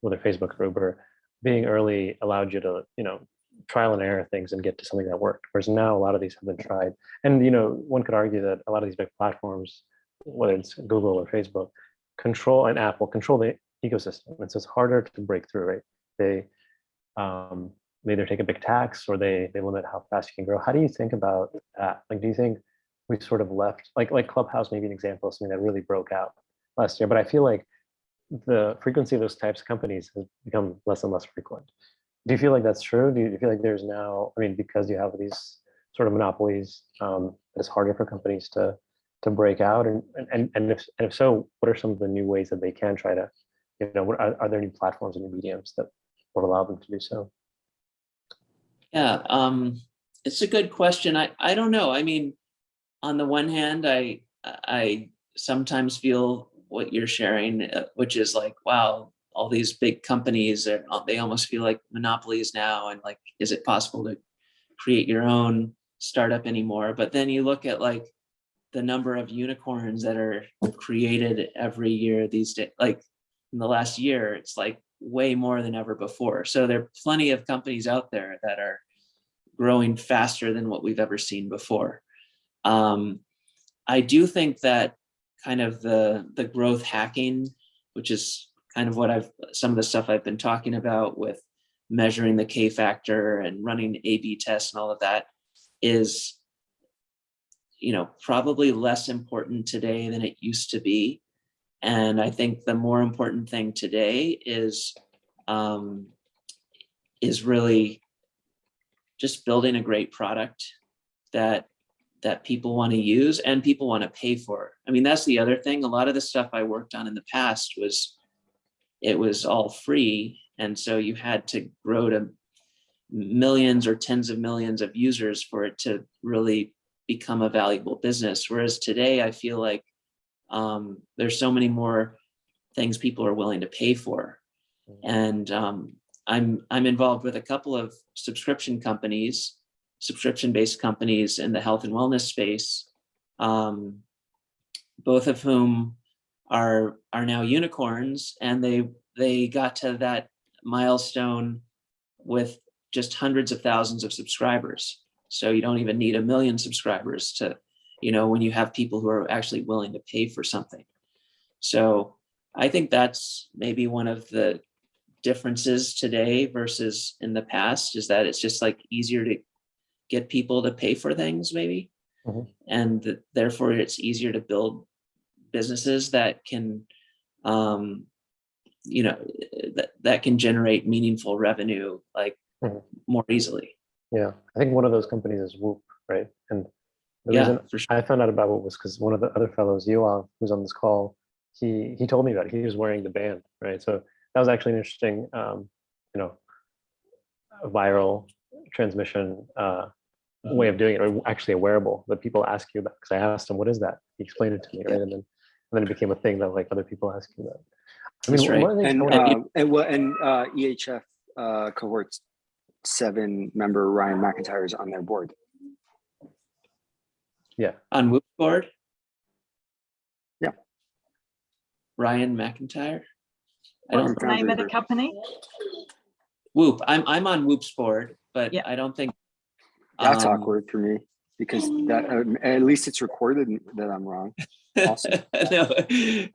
whether Facebook or Uber, being early allowed you to you know trial and error things and get to something that worked. Whereas now a lot of these have been tried, and you know one could argue that a lot of these big platforms, whether it's Google or Facebook, control and Apple control the ecosystem. And so it's harder to break through, right? They um, they either take a big tax or they they limit how fast you can grow. How do you think about that? Like, do you think we sort of left like like Clubhouse, maybe an example of something that really broke out last year? But I feel like the frequency of those types of companies has become less and less frequent. Do you feel like that's true? Do you feel like there's now, I mean, because you have these sort of monopolies, um, it's harder for companies to to break out? And and and if and if so, what are some of the new ways that they can try to you know, what, are, are there any platforms and mediums that would allow them to do so? Yeah, um, it's a good question. I, I don't know. I mean, on the one hand, I, I sometimes feel what you're sharing, uh, which is like, wow, all these big companies, are, they almost feel like monopolies now. And like, is it possible to create your own startup anymore? But then you look at like the number of unicorns that are created every year these days, like in the last year, it's like way more than ever before. So there are plenty of companies out there that are growing faster than what we've ever seen before. Um, I do think that kind of the, the growth hacking, which is kind of what I've, some of the stuff I've been talking about with measuring the K factor and running A-B tests and all of that is, you know, probably less important today than it used to be. And I think the more important thing today is um, is really just building a great product that that people want to use and people want to pay for. I mean, that's the other thing. A lot of the stuff I worked on in the past was it was all free. And so you had to grow to millions or tens of millions of users for it to really become a valuable business. Whereas today I feel like um, there's so many more things people are willing to pay for. And um, I'm I'm involved with a couple of subscription companies, subscription-based companies in the health and wellness space, um, both of whom are are now unicorns, and they they got to that milestone with just hundreds of thousands of subscribers. So you don't even need a million subscribers to, you know, when you have people who are actually willing to pay for something. So I think that's maybe one of the differences today versus in the past is that it's just like easier to get people to pay for things maybe. Mhm. And th- therefore it's easier to build businesses that can, um, you know, that, that can generate meaningful revenue like Mhm. more easily. Yeah, I think one of those companies is Whoop, right? And the Yeah, reason for sure. I found out about Whoop was because one of the other fellows, Yoav, who's on this call, he he told me about it. He was wearing the band, right? So that was actually an interesting, um, you know, viral transmission uh, way of doing it, or actually a wearable that people ask you about. Because I asked him, "What is that?" He explained it to me, right? And then then it became a thing that like other people ask you about. I That's mean, right. one of the things I And, uh, and what, and, uh, EHF, uh, cohort seven member Ryan McIntyre is on their board. Yeah. On Whoop board? Yeah. Ryan McIntyre? I What's don't, the name of the company? Whoop, I'm, I'm on Whoop's board, but Yeah. I don't think. That's um, awkward for me because that, um, at least it's recorded that I'm wrong. Awesome. No,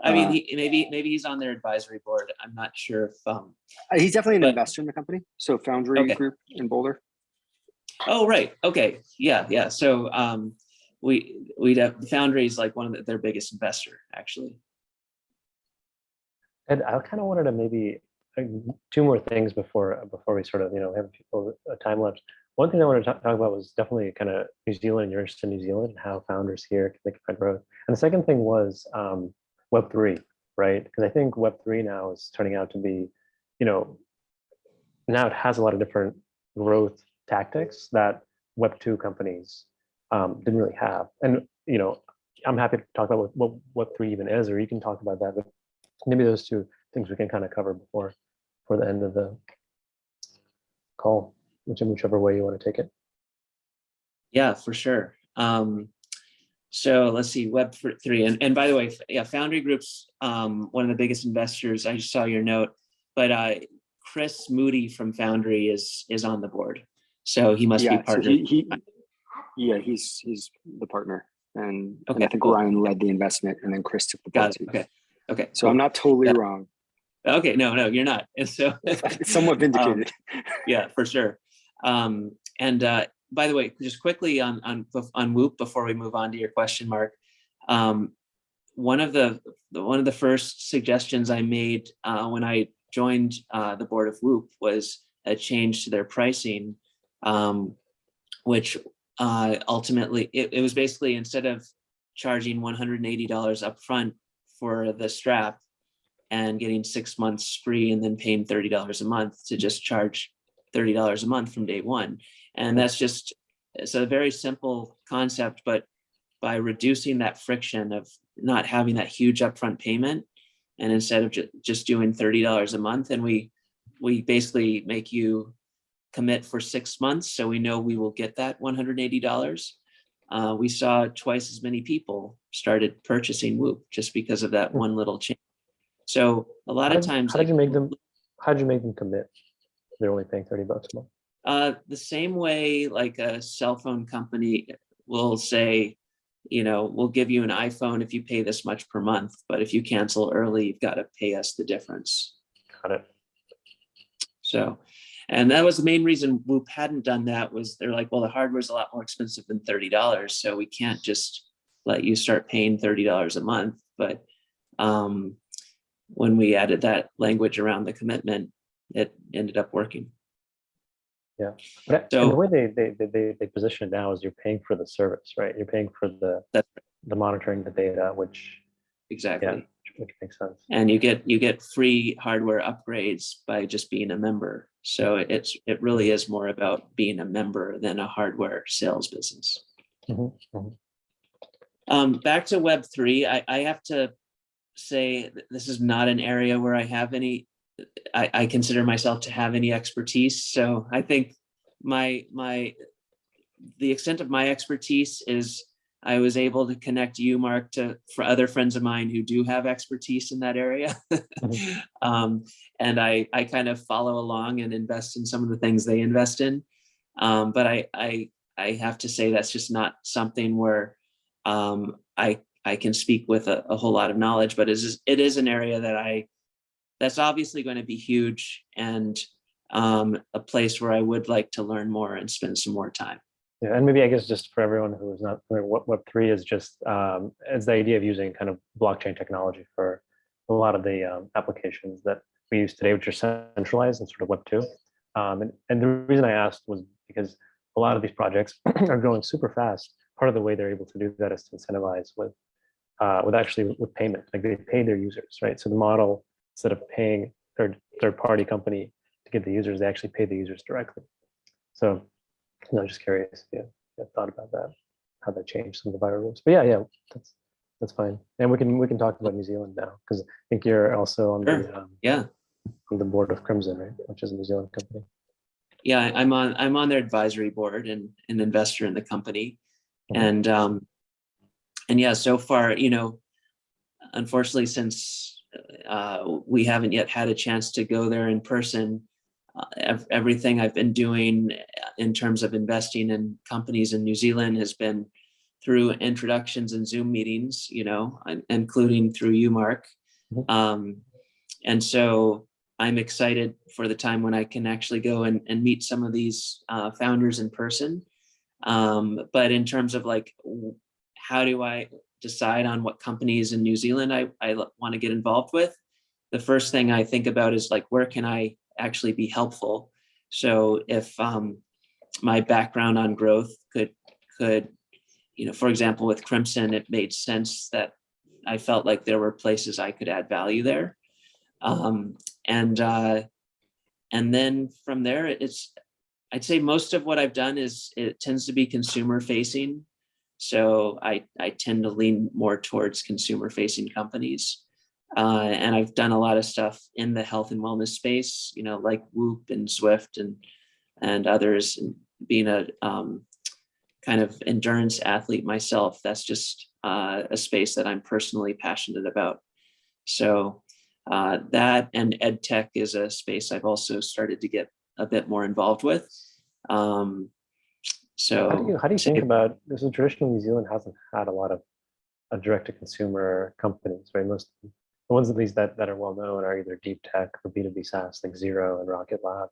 I mean, Uh, he, maybe, maybe he's on their advisory board. I'm not sure if, um, Uh, He's definitely an But- investor in the company. So Foundry Okay. Group in Boulder. oh, right, okay, yeah, yeah, so, um, we, we'd have, Foundry is like one of the- their biggest investor, actually. And I kind of wanted to maybe uh, two more things before before we sort of you know have people a time lapse. One thing I wanted to talk, about was definitely kind of New Zealand, your interest in New Zealand, and how founders here can think about growth. And the second thing was um, Web three, right? Because I think Web three now is turning out to be, you know, now it has a lot of different growth tactics that Web two companies um, didn't really have. And you know, I'm happy to talk about what, what Web three even is, or you can talk about that. But maybe those two things we can kind of cover before for the end of the call, which in whichever way you want to take it. Yeah, for sure. Um, so let's see, Web3. and, and by the way, yeah, Foundry Group's um, one of the biggest investors. I just saw your note, but uh, Chris Moody from Foundry is is on the board, so he must be Yeah, so partner. he, he, yeah, he's, he's the partner. And, and I think cool. Ryan led the investment and then Chris took the Got board it. Okay. Okay. So I'm not totally Yeah. wrong. Okay. No, no, you're not. And so It's somewhat vindicated. yeah, for sure. Um, and uh, by the way, just quickly on on on Whoop before we move on to your question, Mark. Um, one of the one of the first suggestions I made uh, when I joined uh, the board of Whoop was a change to their pricing, um, which uh, ultimately it, it was basically instead of charging $180 upfront for the strap and getting six months free and then paying $30 a month to just charge $30 a month from day one. And that's just, it's a very simple concept, but by reducing that friction of not having that huge upfront payment, and instead of ju- just doing $30 a month, and we, we basically make you commit for six months, so we know we will get that $180. Uh, we saw twice as many people started purchasing Whoop just because of that Hmm. one little change. So a lot How of times, how did you make them? How did you make them commit? They're only paying thirty bucks a month. Uh, the same way like a cell phone company will say, you know, we'll give you an iPhone if you pay this much per month, but if you cancel early, you've got to pay us the difference. Got it. So, and that was the main reason Whoop hadn't done that was they're like, well, the hardware's a lot more expensive than thirty dollars, so we can't just let you start paying thirty dollars a month. But um, when we added that language around the commitment, it ended up working. But and So- the way they, they they they position it now is you're paying for the service, right? You're paying for the That's the monitoring the data, which Exactly. which makes sense. and you get you get free hardware upgrades by just being a member so it's it really is more about being a member than a hardware sales business Mhm, mhm. Um, back to Web three, I, I have to say this is not an area where I have any, I, I consider myself to have any expertise. So I think my, my, the extent of my expertise is I was able to connect you, Mark, to for other friends of mine who do have expertise in that area. Mhm. um, and I, I kind of follow along and invest in some of the things they invest in. Um, but I, I, I have to say that's just not something where um, I, I can speak with a, a whole lot of knowledge, but it is, it is an area that I, that's obviously going to be huge and um, a place where I would like to learn more and spend some more time. Yeah, and maybe I guess just for everyone who is not familiar, what Web three is just um, it's the idea of using kind of blockchain technology for a lot of the um, applications that we use today, which are centralized and sort of Web two. Um, and, and the reason I asked was because a lot of these projects are growing super fast. Part of the way they're able to do that is to incentivize with uh, with actually with payment, like they pay their users, right? So the model instead of paying third third party company to get the users, they actually pay the users directly. So no, I'm just curious if you have thought about that, how that changed some of the viral rules. But yeah, yeah, that's that's fine. And we can we can talk about New Zealand now because I think you're also on the um, Yeah. on the board of Crimson, right? Which is a New Zealand company. Yeah, I'm on, I'm on their advisory board and an investor in the company. Mhm. And, um, and yeah, so far, you know, unfortunately, since, uh, we haven't yet had a chance to go there in person, uh, everything I've been doing in terms of investing in companies in New Zealand has been through introductions and Zoom meetings, you know, including through you, Mark. Mhm. Um, and so I'm excited for the time when I can actually go and, and meet some of these uh, founders in person. Um, but in terms of like, how do I decide on what companies in New Zealand I, I want to get involved with? The first thing I think about is like, where can I actually be helpful? So if um, my background on growth could, could, you know, for example, with Crimson, it made sense that I felt like there were places I could add value there. Um, and uh, and then from there, it's I'd say most of what I've done is it tends to be consumer facing. So I I tend to lean more towards consumer facing companies. Uh, and I've done a lot of stuff in the health and wellness space, you know, like Whoop and Zwift and and others. And being a um, kind of endurance athlete myself, that's just uh, a space that I'm personally passionate about. So uh, that and ed tech is a space I've also started to get a bit more involved with. Um, so How do you how do you think if- about this? Is traditional New Zealand hasn't had a lot of uh, direct to consumer companies, right? Most the ones at least that that are well known are either deep tech or B two B SaaS like Xero and Rocket Lab.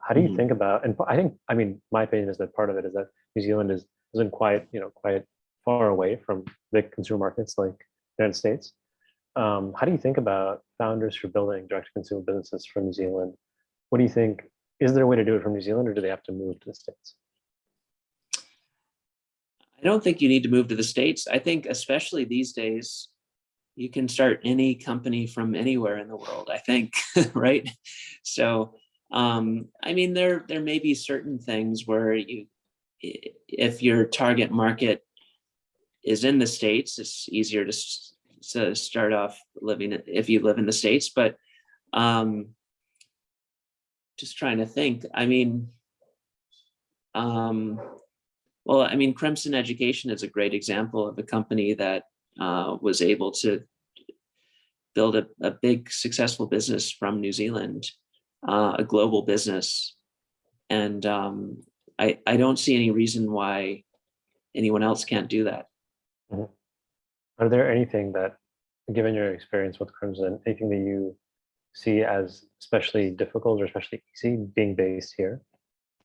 How do you Mhm. think about? And I think I mean my opinion is that part of it is that New Zealand is isn't quite you know quite far away from big consumer markets like the United States. Um, how do you think about founders for building direct to consumer businesses from New Zealand? What do you think? Is there a way to do it from New Zealand, or do they have to move to the states? I don't think you need to move to the States. I think especially these days, you can start any company from anywhere in the world, I think, right? So, um, I mean, there, there may be certain things where you, if your target market is in the States, it's easier to, to start off living, if you live in the States, but, um, just trying to think, I mean, um, well, I mean, Crimson Education is a great example of a company that uh, was able to build a, a big successful business from New Zealand, uh, a global business. And um, I, I don't see any reason why anyone else can't do that. Are there anything that, given your experience with Crimson, anything that you see as especially difficult or especially easy being based here?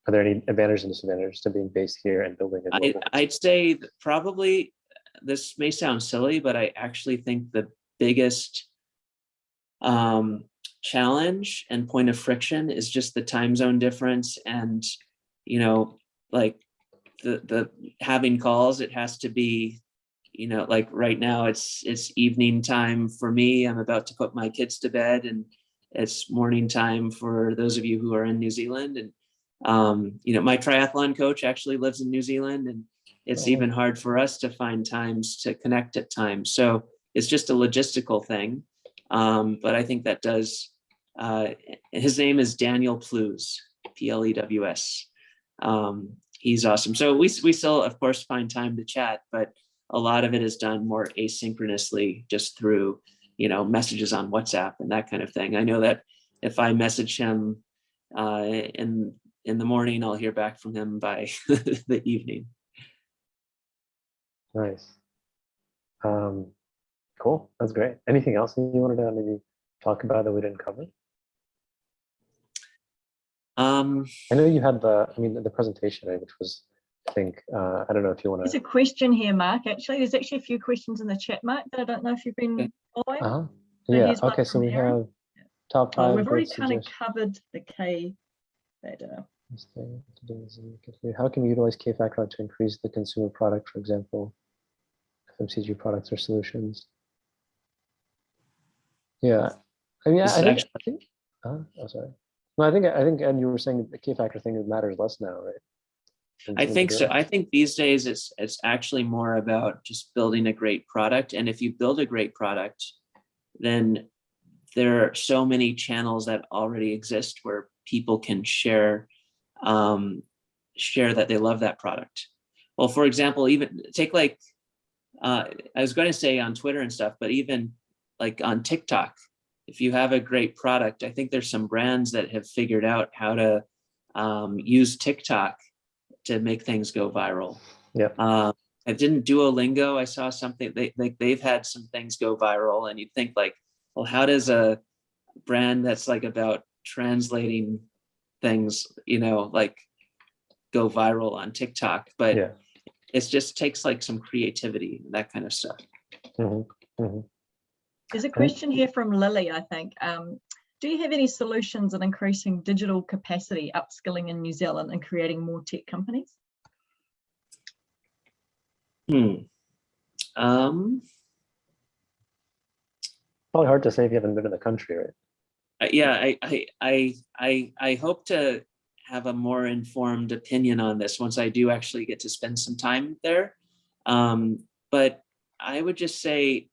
Are there any advantages and disadvantages to being based here and building a I, global? I'd say probably, this may sound silly, but I actually think the biggest um, challenge and point of friction is just the time zone difference and, you know, like the, the having calls, it has to be, you know, like right now it's, it's evening time for me. I'm about to put my kids to bed and it's morning time for those of you who are in New Zealand and um, you know, my triathlon coach actually lives in New Zealand and it's Oh. even hard for us to find times to connect at times. So it's just a logistical thing. Um, but I think that does, uh, his name is Daniel Plews, P-L-E-W-S. Um, he's awesome. So we, we still, of course, find time to chat, but a lot of it is done more asynchronously just through, you know, messages on WhatsApp and that kind of thing. I know that if I message him uh, in, in the morning, I'll hear back from him by the evening. Nice. Um, cool. That's great. Anything else you wanted to maybe talk about that we didn't cover? Um, I know you had the, I mean, the presentation, which was, I think, uh, I don't know if you want to. There's a question here, Mark, actually. There's actually a few questions in the chat, Mark, that I don't know if you've been Okay. following. Uh-huh. So Yeah, okay, so we Aaron. have top Oh, five. we've already kind of covered the K better. Stay to do is you can do- How can we utilize K-Factor to increase the consumer product, for example, FMCG products or solutions? Yeah, I mean, I think, I think, uh, oh, sorry. No, I think, I think, and you were saying the K-Factor thing matters less now, right? I some of the think so. I think these days it's it's actually more about just building a great product. And if you build a great product, then there are so many channels that already exist where people can share um, share that they love that product. Well, for example, even take like uh, I was going to say on Twitter and stuff, but even like on TikTok, if you have a great product, I think there's some brands that have figured out how to um, use TikTok to make things go viral. Yeah. Um, I didn't Duolingo. I saw something they like they've had some things go viral, and you think like, well, how does a brand that's like about translating things, you know, like go viral on TikTok? But Yeah. it just takes like some creativity, that kind of stuff. Mhm, mhm. There's a question here from Lily, I think. Um, do you have any solutions in increasing digital capacity, upskilling in New Zealand and creating more tech companies? Hmm. Um, Probably hard to say if you haven't been in the country, right? Yeah, I, I, I, I, I hope to have a more informed opinion on this once I do actually get to spend some time there. Um, but I would just say,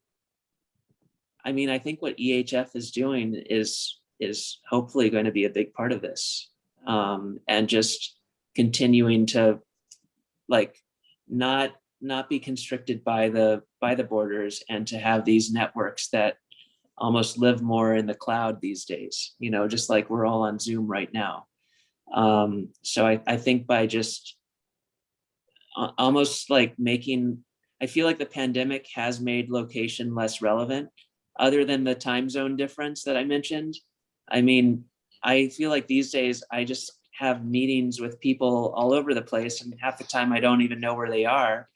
I mean, I think what EHF is doing is is hopefully going to be a big part of this, um, and just continuing to like not not be constricted by the by the borders and to have these networks that almost live more in the cloud these days, you know, just like we're all on Zoom right now. Um, so I, I think by just almost like making, I feel like the pandemic has made location less relevant other than the time zone difference that I mentioned. I mean, I feel like these days I just have meetings with people all over the place and half the time I don't even know where they are.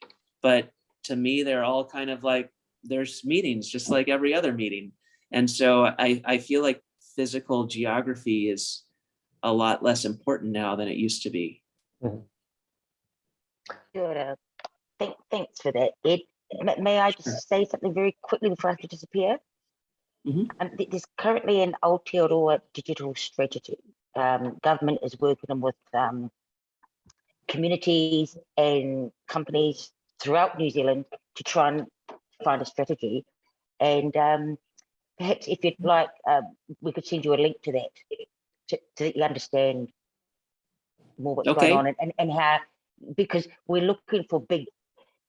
But to me, they're all kind of like, there's meetings just like every other meeting. And so I, I feel like physical geography is a lot less important now than it used to be. Good. Uh, thank, thanks for that, Ed. May, I Sure. just say something very quickly before I have to disappear? Mhm. Um, th- there's currently an Aotearoa digital strategy. Um, government is working with um, communities and companies throughout New Zealand to try and find a strategy. And um, perhaps if you'd like, um, we could send you a link to that to, to let you understand more what's Okay. going on and, and, and how, because we're looking for big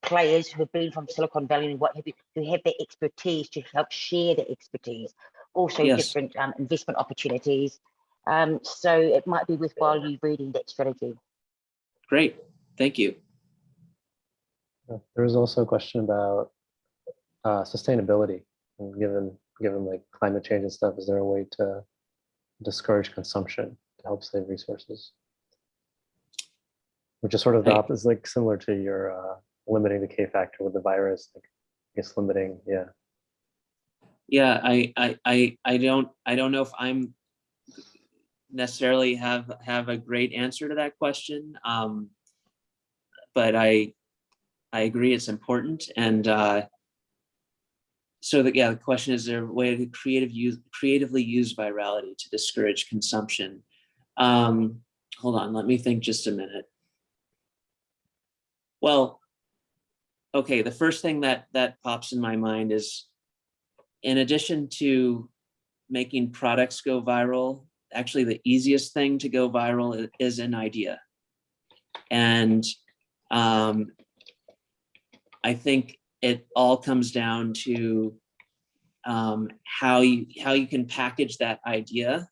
players who have been from Silicon Valley and what have you, who have the expertise to help share the expertise. Also Yes. different um, investment opportunities. Um, so it might be worthwhile you reading that strategy. Great, thank you. There was also a question about uh, sustainability, and given given like climate change and stuff. Is there a way to discourage consumption to help save resources? Which is sort of the opposite, like similar to your uh, limiting the K factor with the virus. Like, I guess limiting, yeah. Yeah, I, I, I, I don't, I don't know if I'm necessarily have, have a great answer to that question. Um, but I, I agree it's important and, uh, so that, yeah, the question is there a way to creative use, creatively use virality to discourage consumption? Um, hold on, let me think just a minute. Well, okay, the first thing that that pops in my mind is, in addition to making products go viral, actually the easiest thing to go viral is an idea. And um, I think it all comes down to um, how you how you can package that idea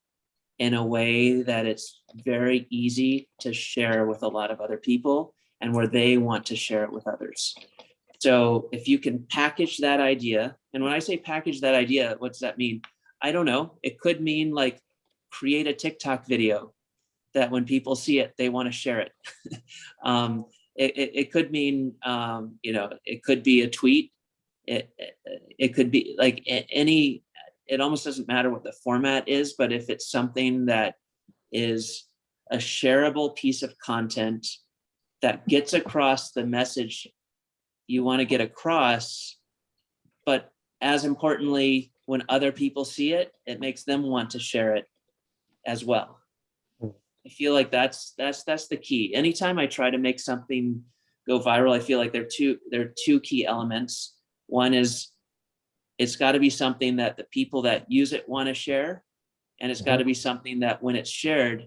in a way that it's very easy to share with a lot of other people and where they want to share it with others. So if you can package that idea, and when I say package that idea, what does that mean? I don't know. It could mean like create a TikTok video that when people see it, they want to share it. um, it, it, it could mean, um, you know, it could be a tweet. It, it, it could be like any, it almost doesn't matter what the format is, but if it's something that is a shareable piece of content that gets across the message you want to get across, but as importantly, when other people see it, it makes them want to share it as well. I feel like that's that's that's the key. Anytime I try to make something go viral, I feel like there are two there are two key elements. One is it's got to be something that the people that use it want to share, and it's got to be something that when it's shared,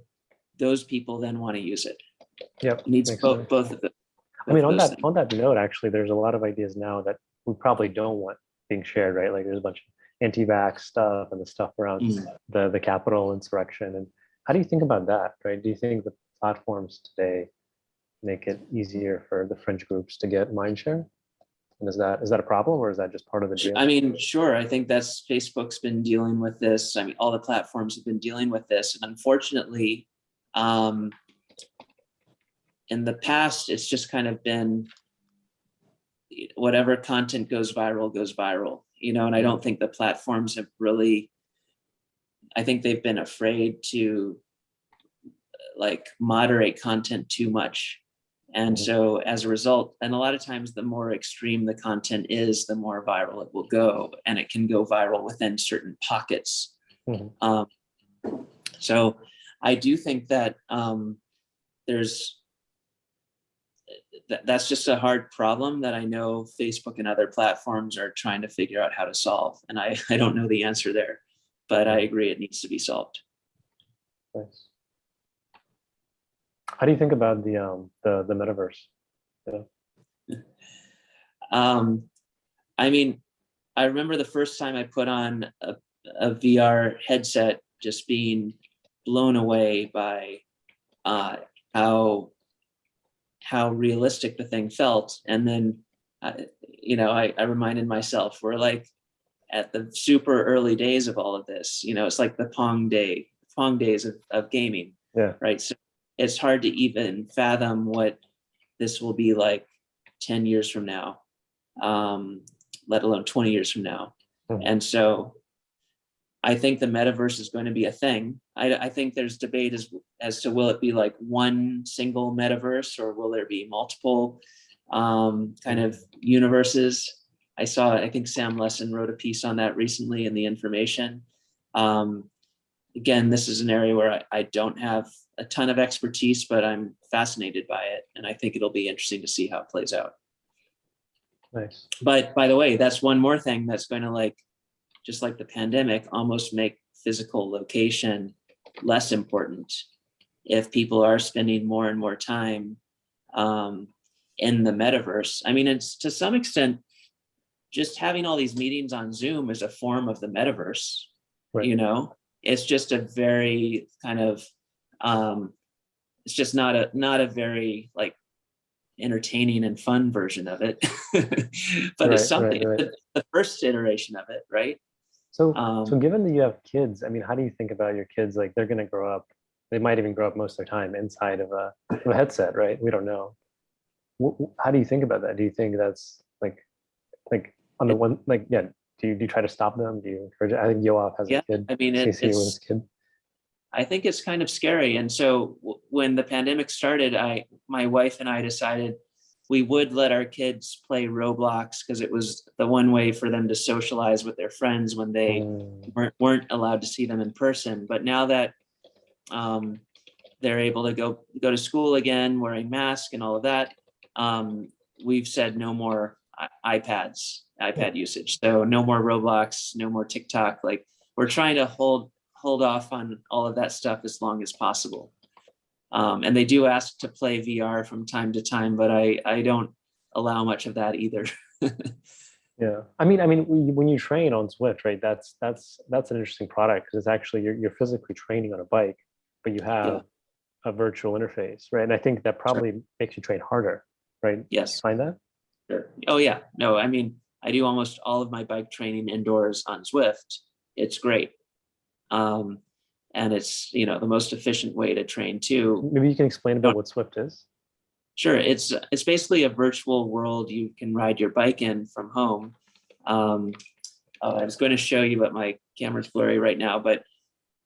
those people then want to use it. Yep. It needs both sense. both of them. I mean, on that on that note, actually, there's a lot of ideas now that we probably don't want being shared, right? Like there's a bunch of anti-vax stuff and the stuff around Mm. the the Capitol insurrection. And how do you think about that, right? Do you think the platforms today make it easier for the fringe groups to get mind share? And is that is that a problem or is that just part of the deal? I mean, sure, I think that's, Facebook's been dealing with this. I mean, all the platforms have been dealing with this. And unfortunately, um, in the past, it's just kind of been whatever content goes viral, goes viral, you know, and I don't think the platforms have really, I think they've been afraid to like moderate content too much. And Mhm. so as a result, and a lot of times the more extreme the content is, the more viral it will go. And it can go viral within certain pockets. Mhm. Um, so I do think that um, there's, that, that's just a hard problem that I know Facebook and other platforms are trying to figure out how to solve. And I, I don't know the answer there, but I agree it needs to be solved. Nice. How do you think about the um the the metaverse? Um, I mean, I remember the first time I put on a, a VR headset, just being blown away by uh, how how realistic the thing felt. And then, uh, you know, I, I reminded myself, we're like at the super early days of all of this. You know, it's like the Pong day, Pong days of, of gaming. Yeah. Right. So it's hard to even fathom what this will be like 10 years from now um, let alone 20 years from now. Mhm. And so I think the metaverse is going to be a thing. I, I think there's debate as, as to will it be like one single metaverse or will there be multiple um, kind of universes? I saw, I think Sam Lessin wrote a piece on that recently in the information. Um, again, this is an area where I, I don't have a ton of expertise, but I'm fascinated by it. And I think it'll be interesting to see how it plays out. Nice. But by the way, that's one more thing that's going to like, just like the pandemic, almost make physical location less important if people are spending more and more time um, in the metaverse. I mean, it's to some extent, just having all these meetings on Zoom is a form of the metaverse. Right. You know, it's just a very kind of, um, it's just not a not a very like entertaining and fun version of it, but Right, it's something. right. The, the first iteration of it, right? So um, so given that you have kids, I mean, how do you think about your kids? Like they're gonna grow up, they might even grow up most of their time inside of a, of a headset, right? We don't know. How do you think about that? Do you think that's like, like on the one, like, yeah, do you, do you try to stop them? Do you encourage, it? I think Yoav has Yeah, a kid, I mean, it, it's his kid. I think it's kind of scary. And so when the pandemic started, I, my wife and I decided we would let our kids play Roblox because it was the one way for them to socialize with their friends when they Mm, weren't, weren't allowed to see them in person. But now that um, they're able to go, go to school again, wearing masks and all of that, um, we've said no more i- iPads, iPad usage. So no more Roblox, no more TikTok. Like we're trying to hold hold off on all of that stuff as long as possible. Um, and they do ask to play VR from time to time, but I I don't allow much of that either. Yeah, I mean, I mean, when you- when you train on Zwift, right? That's that's that's an interesting product because it's actually you're you're physically training on a bike, but you have a virtual interface, right? And I think that probably makes you train harder, right? yes. Find that? Sure. Oh yeah, no, I mean, I do almost all of my bike training indoors on Zwift. It's great. Um, and it's, you know, the most efficient way to train too. Maybe you can explain about what Zwift is. Sure, it's it's basically a virtual world you can ride your bike in from home. Um, oh, I was going to show you, but my camera's blurry right now. But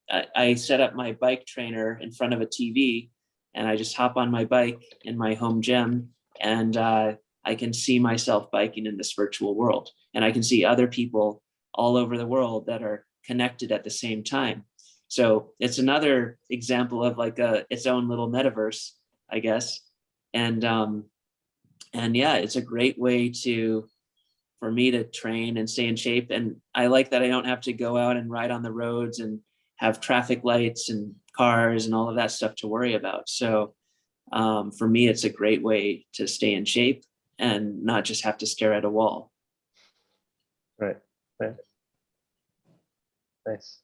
I, I set up my bike trainer in front of a TV, and I just hop on my bike in my home gym, and uh, I can see myself biking in this virtual world, and I can see other people all over the world that are connected at the same time. So it's another example of like a its own little metaverse, I guess. And um and yeah it's a great way to for me to train and stay in shape. And i like that i don't have to go out and ride on the roads and have traffic lights and cars and all of that stuff to worry about. So um, for me it's a great way to stay in shape and not just have to stare at a wall Right, right. Nice.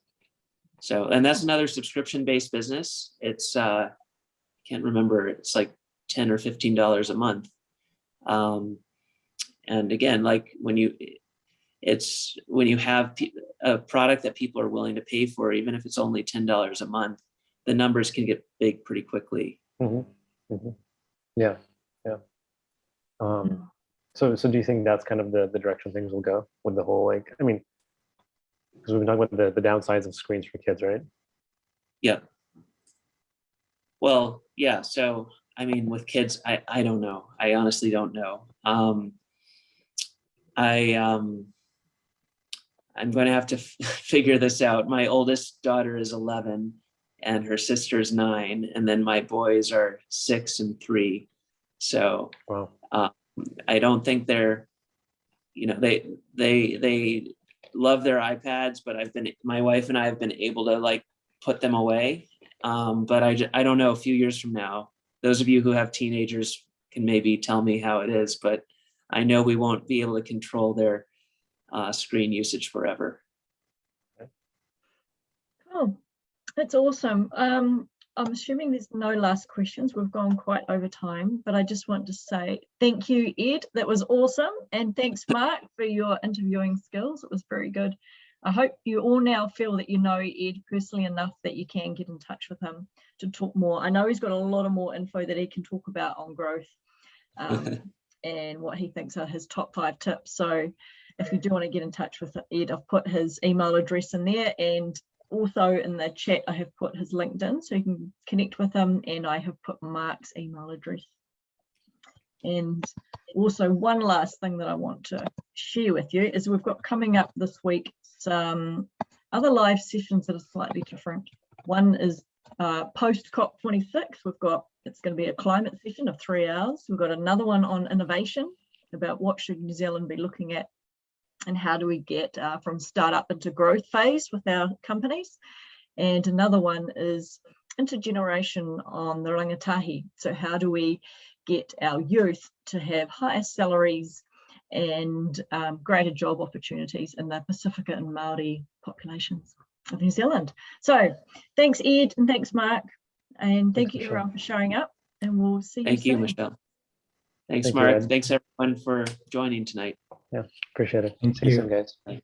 so and that's another subscription based business it's uh can't remember it's like 10 or 15 dollars a month um and again like when you it's when you have a product that people are willing to pay for even if it's only 10 dollars a month the numbers can get big pretty quickly Mm -hmm. Mm -hmm. Yeah, yeah. Um, so, so do you think that's kind of the, the direction things will go with the whole, like, I mean, because we've been talking about the, the downsides of screens for kids, right? yeah. Well yeah so i mean with kids i i don't know. I honestly don't know. Um i um i'm going to have to figure this out. My oldest daughter is 11 and her sister's nine and then my boys are six and three. So Wow. I don't think they're, you know, they they they love their iPads, but I've been my wife and I have been able to like put them away. Um, but I I don't know a few years from now. Those of you who have teenagers can maybe tell me how it is, but I know we won't be able to control their uh, screen usage forever. Oh, that's awesome. Um, I'm assuming there's no last questions. We've gone quite over time, but I just want to say thank you, Ed. That was awesome. And thanks, Mark, for your interviewing skills. It was very good. I hope you all now feel that you know Ed personally enough that you can get in touch with him to talk more. I know he's got a lot of more info that he can talk about on growth um, and what he thinks are his top five tips. So if you do want to get in touch with Ed, I've put his email address in there and also in the chat, I have put his LinkedIn so you can connect with him and I have put Mark's email address. And also one last thing that I want to share with you is we've got coming up this week some other live sessions that are slightly different. One is uh, post COP26. We've got, it's going to be a climate session of three hours. We've got another one on innovation about what should New Zealand be looking at and how do we get uh, from startup into growth phase with our companies. And another one is intergeneration on the rangatahi. So how do we get our youth to have higher salaries and um, greater job opportunities in the Pacifica and Maori populations of New Zealand. So thanks Ed and thanks Mark and thank Thanks, you Michelle. everyone for showing up and we'll see you Thank you you. Michelle. Thanks, Thank Mark. Ed. Thanks everyone for joining tonight. Yeah, appreciate it. Thank See you soon, guys.